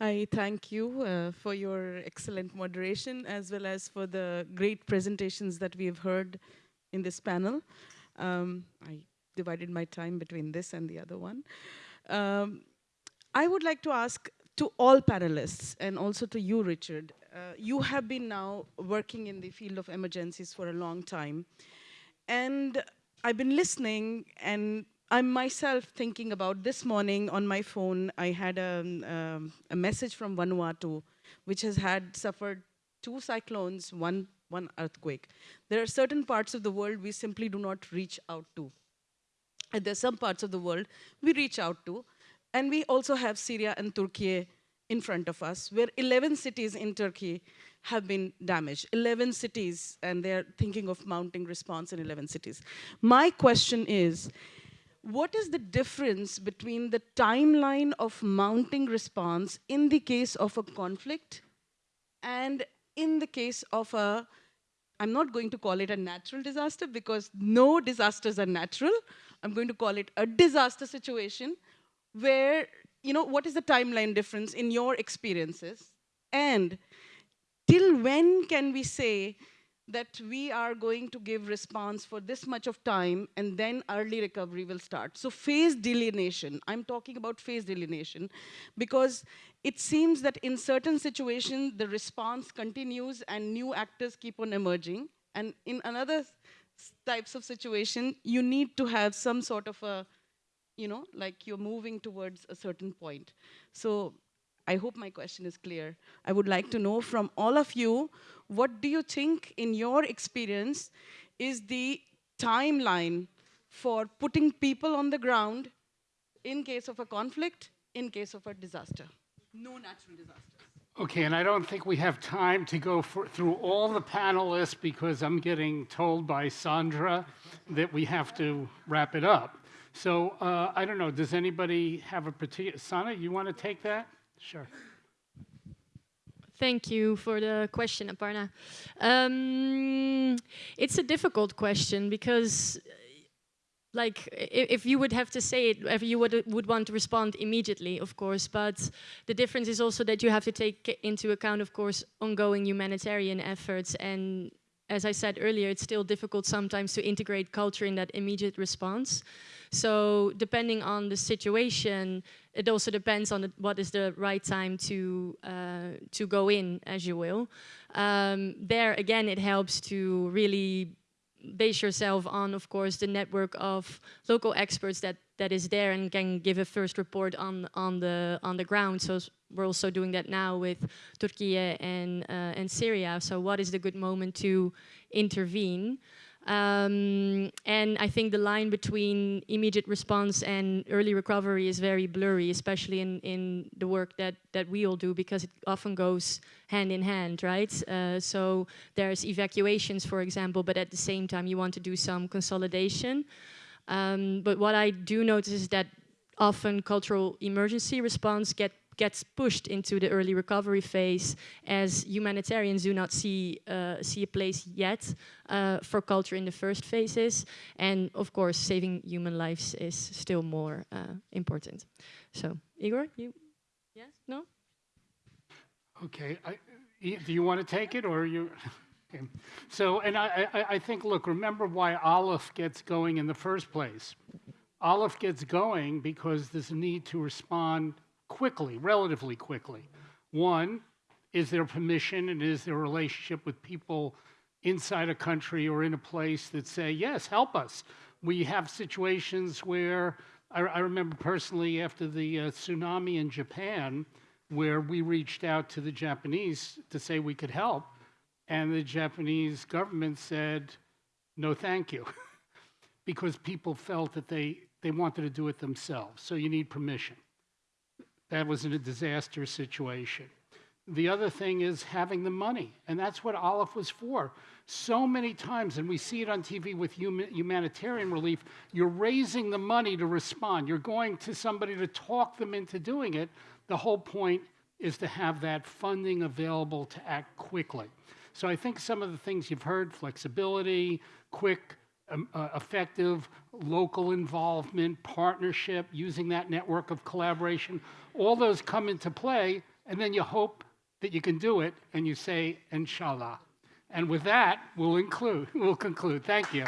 I thank you uh, for your excellent moderation as well as for the great presentations that we have heard in this panel. Um, I divided my time between this and the other one. Um, I would like to ask to all panelists and also to you, Richard. Uh, you have been now working in the field of emergencies for a long time. And I've been listening and I'm myself thinking about this morning on my phone, I had a, um, a message from Vanuatu, which has had suffered two cyclones, one one earthquake. There are certain parts of the world we simply do not reach out to. And there's some parts of the world we reach out to. And we also have Syria and Turkey in front of us, where 11 cities in Turkey have been damaged. 11 cities, and they're thinking of mounting response in 11 cities. My question is, what is the difference between the timeline of mounting response in the case of a conflict and in the case of a I'm not going to call it a natural disaster because no disasters are natural. I'm going to call it a disaster situation where, you know, what is the timeline difference in your experiences? And till when can we say that we are going to give response for this much of time and then early recovery will start. So phase delineation, I'm talking about phase delineation because it seems that in certain situations the response continues and new actors keep on emerging and in another types of situation you need to have some sort of a you know like you're moving towards a certain point. So I hope my question is clear. I would like to know from all of you, what do you think in your experience is the timeline for putting people on the ground in case of a conflict, in case of a disaster? No natural disasters. Okay, and I don't think we have time to go for, through all the panelists because I'm getting told by Sandra that we have to wrap it up. So uh, I don't know, does anybody have a particular, Sanne, you want to take that? Sure. Thank you for the question, Aparna. Um, it's a difficult question because like if you would have to say it, if you would, would want to respond immediately, of course, but the difference is also that you have to take into account, of course, ongoing humanitarian efforts and as I said earlier, it's still difficult sometimes to integrate culture in that immediate response. So depending on the situation, it also depends on the, what is the right time to uh, to go in, as you will. Um, there again, it helps to really base yourself on, of course, the network of local experts that that is there and can give a first report on on the on the ground. So we're also doing that now with Turkey and uh, and Syria. So what is the good moment to intervene? Um, and I think the line between immediate response and early recovery is very blurry, especially in, in the work that, that we all do, because it often goes hand in hand, right? Uh, so there's evacuations, for example, but at the same time you want to do some consolidation. Um, but what I do notice is that often cultural emergency response get gets pushed into the early recovery phase as humanitarians do not see uh, see a place yet uh, for culture in the first phases. And of course saving human lives is still more uh, important. So Igor you yes? No? Okay I, do you want to take it or you okay. so and I, I, I think look remember why ALIPH gets going in the first place. ALIPH gets going because there's a need to respond quickly, relatively quickly. One, is there permission and is there a relationship with people inside a country or in a place that say, yes, help us? We have situations where I, I remember personally after the uh, tsunami in Japan, where we reached out to the Japanese to say we could help, and the Japanese government said, no, thank you, because people felt that they, they wanted to do it themselves. So you need permission that was in a disaster situation. The other thing is having the money, and that's what ALIPH was for. So many times, and we see it on TV with huma- humanitarian relief, you're raising the money to respond. You're going to somebody to talk them into doing it. The whole point is to have that funding available to act quickly. So I think some of the things you've heard flexibility, quick, um, uh, effective local involvement, partnership, using that network of collaboration all those come into play, and then you hope that you can do it, and you say, Inshallah. And with that, we'll include, we'll conclude. Thank you.